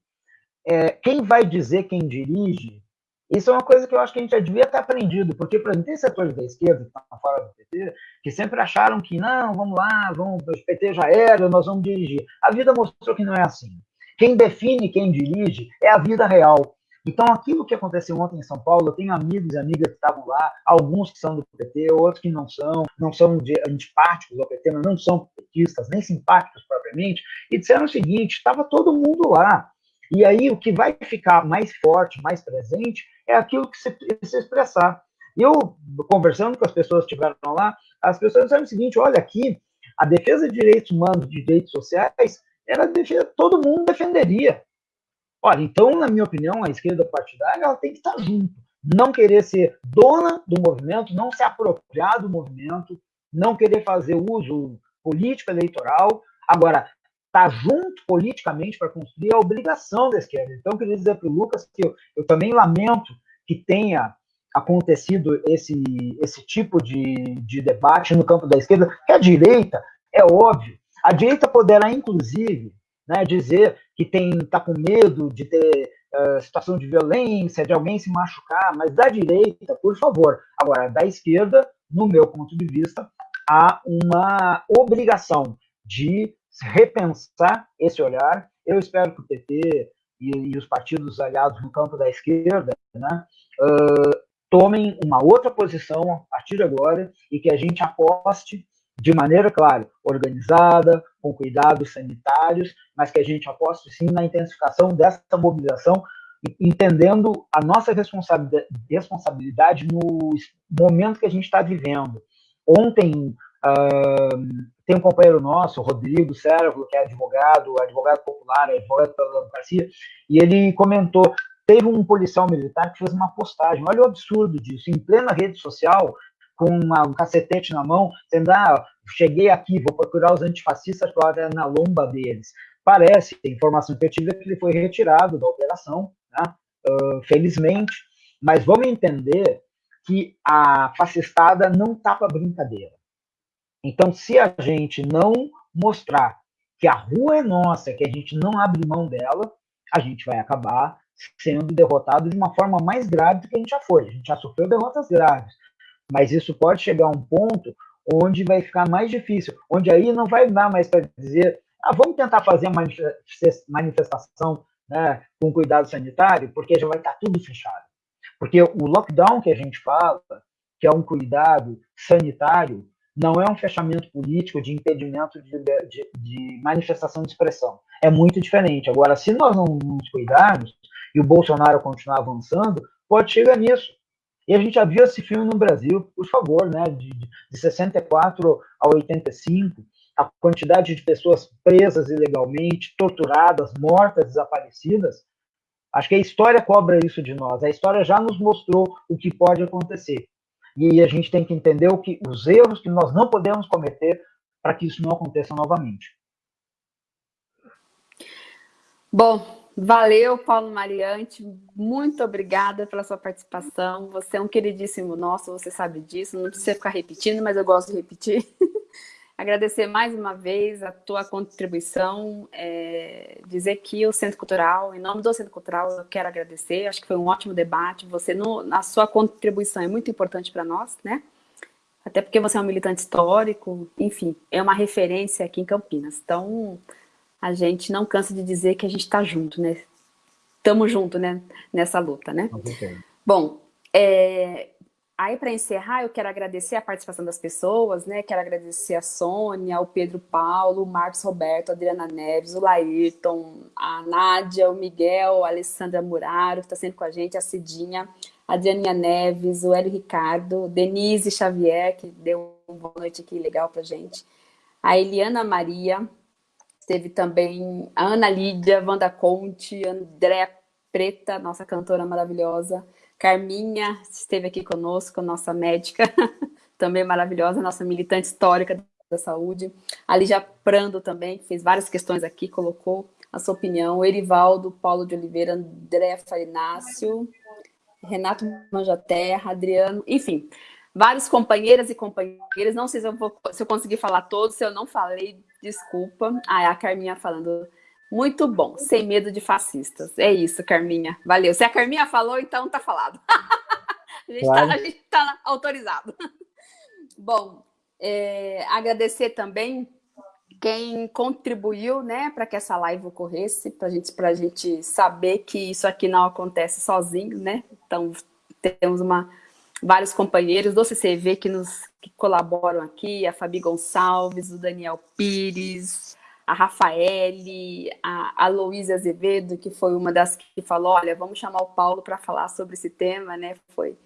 é, quem vai dizer quem dirige, isso é uma coisa que eu acho que a gente já devia ter aprendido, porque, por exemplo, tem setores da esquerda que estão fora do PT, que sempre acharam que, não, vamos lá, vamos, o PT já era, nós vamos dirigir. A vida mostrou que não é assim. Quem define quem dirige é a vida real. Então, aquilo que aconteceu ontem em São Paulo, eu tenho amigos e amigas que estavam lá, alguns que são do PT, outros que não são, não são antipáticos ao PT, não são petistas, nem simpáticos propriamente, e disseram o seguinte: estava todo mundo lá. E aí, o que vai ficar mais forte, mais presente, é aquilo que se, se expressar. Eu, conversando com as pessoas que estiveram lá, as pessoas disseram o seguinte: olha, aqui, a defesa de direitos humanos, de direitos sociais, era defesa, todo mundo defenderia. Olha, então, na minha opinião, a esquerda partidária ela tem que estar junto. Não querer ser dona do movimento, não se apropriar do movimento, não querer fazer uso político eleitoral. Agora, estar junto politicamente para construir a obrigação da esquerda. Então, eu queria dizer para o Lucas que eu, eu também lamento que tenha acontecido esse, esse tipo de, de debate no campo da esquerda, que a direita, é óbvio, a direita poderá, inclusive, né, dizer que está com medo de ter uh, situação de violência, de alguém se machucar, mas da direita, por favor. Agora, da esquerda, no meu ponto de vista, há uma obrigação de repensar esse olhar. Eu espero que o PT e, e os partidos aliados no campo da esquerda né, uh, tomem uma outra posição a partir de agora e que a gente aposte de maneira, claro, organizada, com cuidados sanitários, mas que a gente aposte sim na intensificação dessa mobilização, entendendo a nossa responsabilidade no momento que a gente está vivendo. Ontem, uh, tem um companheiro nosso, Rodrigo Sérvulo, que é advogado, advogado popular, advogado pela democracia, e ele comentou, teve um policial militar que fez uma postagem, olha o absurdo disso, em plena rede social, com uma, um cacetete na mão, dizendo, ah, cheguei aqui, vou procurar os antifascistas para na lomba deles. Parece, a informação que eu tive é que ele foi retirado da operação, né? uh, felizmente, mas vamos entender que a fascistada não tapa brincadeira. Então, se a gente não mostrar que a rua é nossa, que a gente não abre mão dela, a gente vai acabar sendo derrotado de uma forma mais grave do que a gente já foi. A gente já sofreu derrotas graves, mas isso pode chegar a um ponto onde vai ficar mais difícil, onde aí não vai dar mais para dizer, ah, vamos tentar fazer uma manifestação né, com cuidado sanitário, porque já vai estar tudo fechado. Porque o lockdown que a gente fala, que é um cuidado sanitário, não é um fechamento político de impedimento de, de, de manifestação de expressão. É muito diferente. Agora, se nós não nos cuidarmos e o Bolsonaro continuar avançando, pode chegar nisso. E a gente já viu esse filme no Brasil, por favor, né? De, de 64 a 85, a quantidade de pessoas presas ilegalmente, torturadas, mortas, desaparecidas. Acho que a história cobra isso de nós. A história já nos mostrou o que pode acontecer. E a gente tem que entender o que, os erros que nós não podemos cometer para que isso não aconteça novamente. Bom, valeu, Paulo Mariante. Muito obrigada pela sua participação. Você é um queridíssimo nosso, você sabe disso. Não precisa ficar repetindo, mas eu gosto de repetir. Agradecer mais uma vez a tua contribuição, é, dizer que o Centro Cultural, em nome do Centro Cultural, eu quero agradecer, acho que foi um ótimo debate, você, no, a sua contribuição é muito importante para nós, né? Até porque você é um militante histórico, enfim, é uma referência aqui em Campinas. Então, a gente não cansa de dizer que a gente está junto, né? Estamos juntos, né? Nessa luta, né? Okay. Bom, é, aí para encerrar, eu quero agradecer a participação das pessoas, né? Quero agradecer a Sônia, o Pedro Paulo, o Marcos Roberto, a Adriana Neves, o Laírton, a Nádia, o Miguel, a Alessandra Muraro, que está sempre com a gente, a Cidinha, a Adrianinha Neves, o Hélio Ricardo, Denise Xavier, que deu uma boa noite aqui legal para gente, a Eliana Maria, Teve também a Ana Lídia, Wanda Conte, André Preta, nossa cantora maravilhosa. Carminha esteve aqui conosco, nossa médica, também maravilhosa, nossa militante histórica da saúde. A Lígia Prando também, que fez várias questões aqui, colocou a sua opinião. O Erivaldo, Paulo de Oliveira, André Farinácio, Renato Manjaterra, Adriano, enfim, vários companheiras e companheiros. Não sei se eu, vou, se eu consegui falar todos, se eu não falei, Desculpa. Ah, é a Carminha falando. Muito bom, sem medo de fascistas. É isso, Carminha. Valeu. Se a Carminha falou, então tá falado. a, gente tá, a gente tá autorizado. Bom, é, agradecer também quem contribuiu né, para que essa live ocorresse, para gente, a gente saber que isso aqui não acontece sozinho, né? Então, temos uma, vários companheiros do CCV que nos que colaboram aqui, a Fabi Gonçalves, o Daniel Pires, a Rafaele, a, a Luísa Azevedo, que foi uma das que falou, olha, vamos chamar o Paulo para falar sobre esse tema, né? Foi,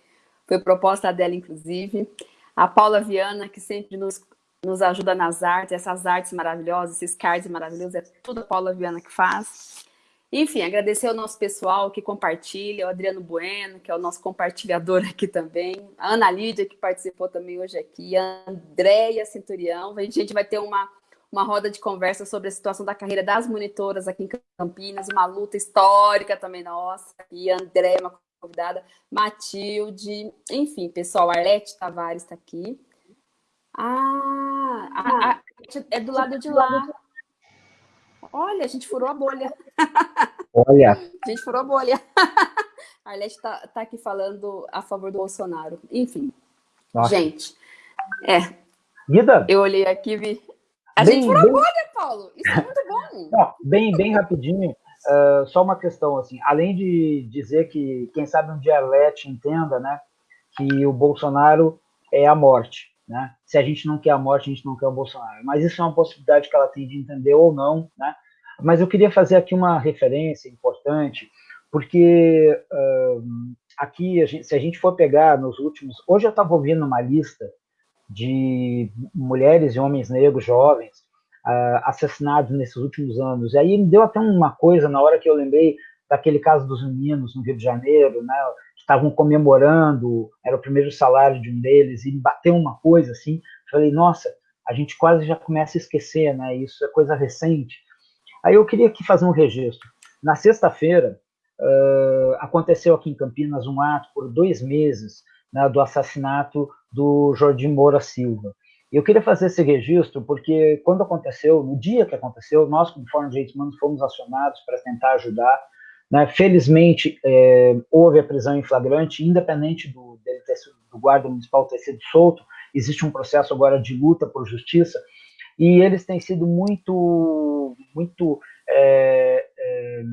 foi proposta dela, inclusive. A Paula Viana, que sempre nos, nos ajuda nas artes, essas artes maravilhosas, esses cards maravilhosos, é tudo a Paula Viana que faz. Enfim, agradecer ao nosso pessoal que compartilha, o Adriano Bueno, que é o nosso compartilhador aqui também, a Ana Lídia, que participou também hoje aqui, a Andréia Centurião. A gente vai ter uma, uma roda de conversa sobre a situação da carreira das monitoras aqui em Campinas, uma luta histórica também nossa, e a Andréia, uma convidada, Matilde, enfim, pessoal, Arlete Tavares está aqui. Ah, a, a, é do lado de lá. Olha, a gente furou a bolha. Olha. A gente furou a bolha. A Arlete está tá aqui falando a favor do Bolsonaro. Enfim. Nossa. Gente, é. Vida? Eu olhei aqui e vi. A bem, gente furou bem... a bolha, Paulo. Isso é muito bom. Não, bem, bem rapidinho. Uh, só uma questão, assim, além de dizer que, quem sabe um dia a Arlete entenda, né, que o Bolsonaro é a morte. Né? Se a gente não quer a morte, a gente não quer o Bolsonaro. Mas isso é uma possibilidade que ela tem de entender ou não. Né? Mas eu queria fazer aqui uma referência importante, porque uh, aqui, a gente, se a gente for pegar nos últimos. Hoje eu estava ouvindo uma lista de mulheres e homens negros jovens uh, assassinados nesses últimos anos. E aí me deu até uma coisa na hora que eu lembrei daquele caso dos meninos no Rio de Janeiro, né? estavam comemorando, era o primeiro salário de um deles, e bateu uma coisa assim, falei, nossa, a gente quase já começa a esquecer, né? Isso é coisa recente. Aí eu queria aqui fazer um registro. Na sexta-feira, uh, aconteceu aqui em Campinas um ato por dois meses né, do assassinato do Jordim Moura Silva. Eu queria fazer esse registro porque quando aconteceu, no dia que aconteceu, nós, como Fórum de Direitos Humanos, fomos acionados para tentar ajudar né? Felizmente, é, houve a prisão em flagrante, independente do, sido, do guarda municipal ter sido solto, existe um processo agora de luta por justiça, e eles têm sido muito, muito, é, é,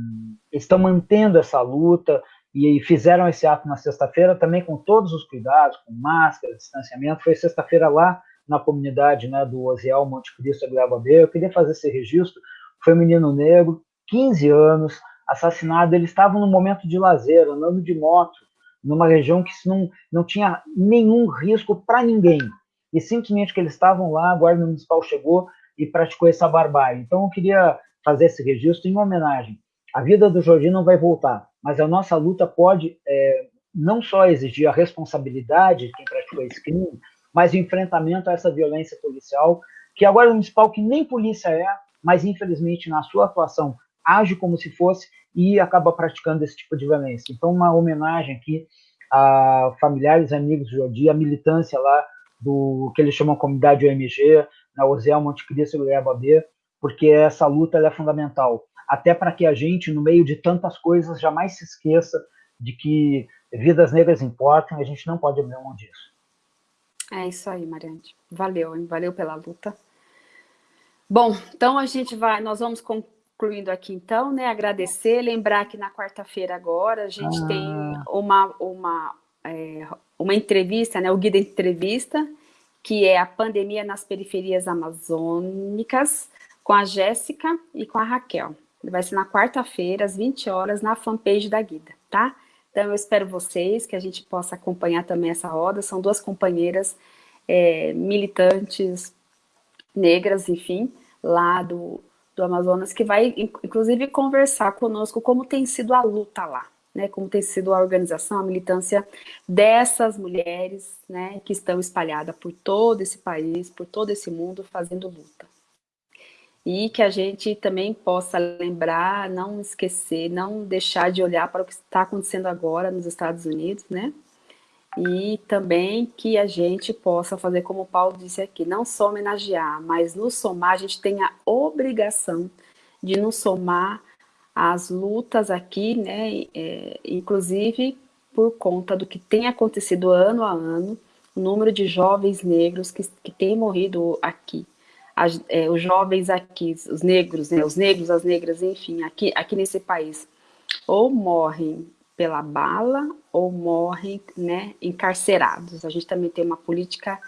estão mantendo essa luta, e fizeram esse ato na sexta-feira também com todos os cuidados, com máscara, distanciamento, foi sexta-feira lá na comunidade né, do Osiel Monte Cristo, B, eu queria fazer esse registro, foi um menino negro, 15 anos, assassinado, eles estavam no momento de lazer, andando de moto, numa região que não, não tinha nenhum risco para ninguém. E simplesmente que eles estavam lá, a Guarda Municipal chegou e praticou essa barbárie. Então eu queria fazer esse registro em homenagem. A vida do Jorginho não vai voltar, mas a nossa luta pode é, não só exigir a responsabilidade de quem praticou esse crime, mas o enfrentamento a essa violência policial, que a Guarda Municipal, que nem polícia é, mas infelizmente na sua atuação age como se fosse e acaba praticando esse tipo de violência. Então, uma homenagem aqui a familiares, amigos do Jodi, a militância lá do que eles chamam comunidade OMG, na Osel, Monte Cristo e B, porque essa luta é fundamental, até para que a gente, no meio de tantas coisas, jamais se esqueça de que vidas negras importam e a gente não pode abrir mão disso. É isso aí, Mariante. Valeu, hein? Valeu pela luta. Bom, então a gente vai, nós vamos concluindo aqui então, né? Agradecer, lembrar que na quarta-feira agora a gente ah. tem uma, uma, é, uma entrevista, né? O Guia da Entrevista, que é a pandemia nas periferias amazônicas, com a Jéssica e com a Raquel. Vai ser na quarta-feira, às 20 horas, na fanpage da Guida, tá? Então, eu espero vocês, que a gente possa acompanhar também essa roda. São duas companheiras é, militantes negras, enfim, lá do, do Amazonas, que vai, inclusive, conversar conosco como tem sido a luta lá, né, como tem sido a organização, a militância dessas mulheres, né, que estão espalhadas por todo esse país, por todo esse mundo, fazendo luta. E que a gente também possa lembrar, não esquecer, não deixar de olhar para o que está acontecendo agora nos Estados Unidos, né? E também que a gente possa fazer como o Paulo disse aqui, não só homenagear, mas nos somar, a gente tem a obrigação de nos somar às lutas aqui, né? É, inclusive por conta do que tem acontecido ano a ano, o número de jovens negros que, que têm morrido aqui as, é, os jovens aqui, os negros, né, os negros, as negras, enfim, aqui, aqui nesse país, ou morrem pela bala ou morrem né, encarcerados. A gente também tem uma política,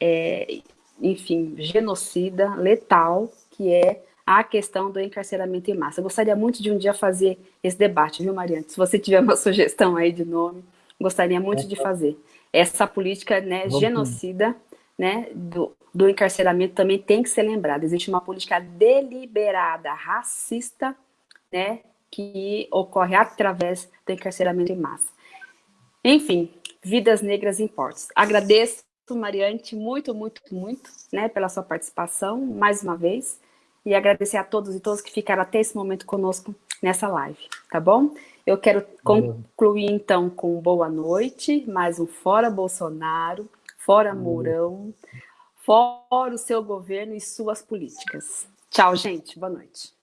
é, enfim, genocida, letal, que é a questão do encarceramento em massa. Eu gostaria muito de um dia fazer esse debate, viu, Mariana? Se você tiver uma sugestão aí de nome, gostaria muito de fazer. Essa política né, genocida né, do, do encarceramento também tem que ser lembrada. Existe uma política deliberada, racista, né, que ocorre através do encarceramento em massa. Enfim, vidas negras importam. Agradeço, Mariante, muito, muito, muito, né, pela sua participação, mais uma vez, e agradecer a todos e todas que ficaram até esse momento conosco nessa live, tá bom? Eu quero concluir, então, com boa noite, mais um Fora Bolsonaro, Fora Mourão, fora o seu governo e suas políticas. Tchau, gente. Boa noite.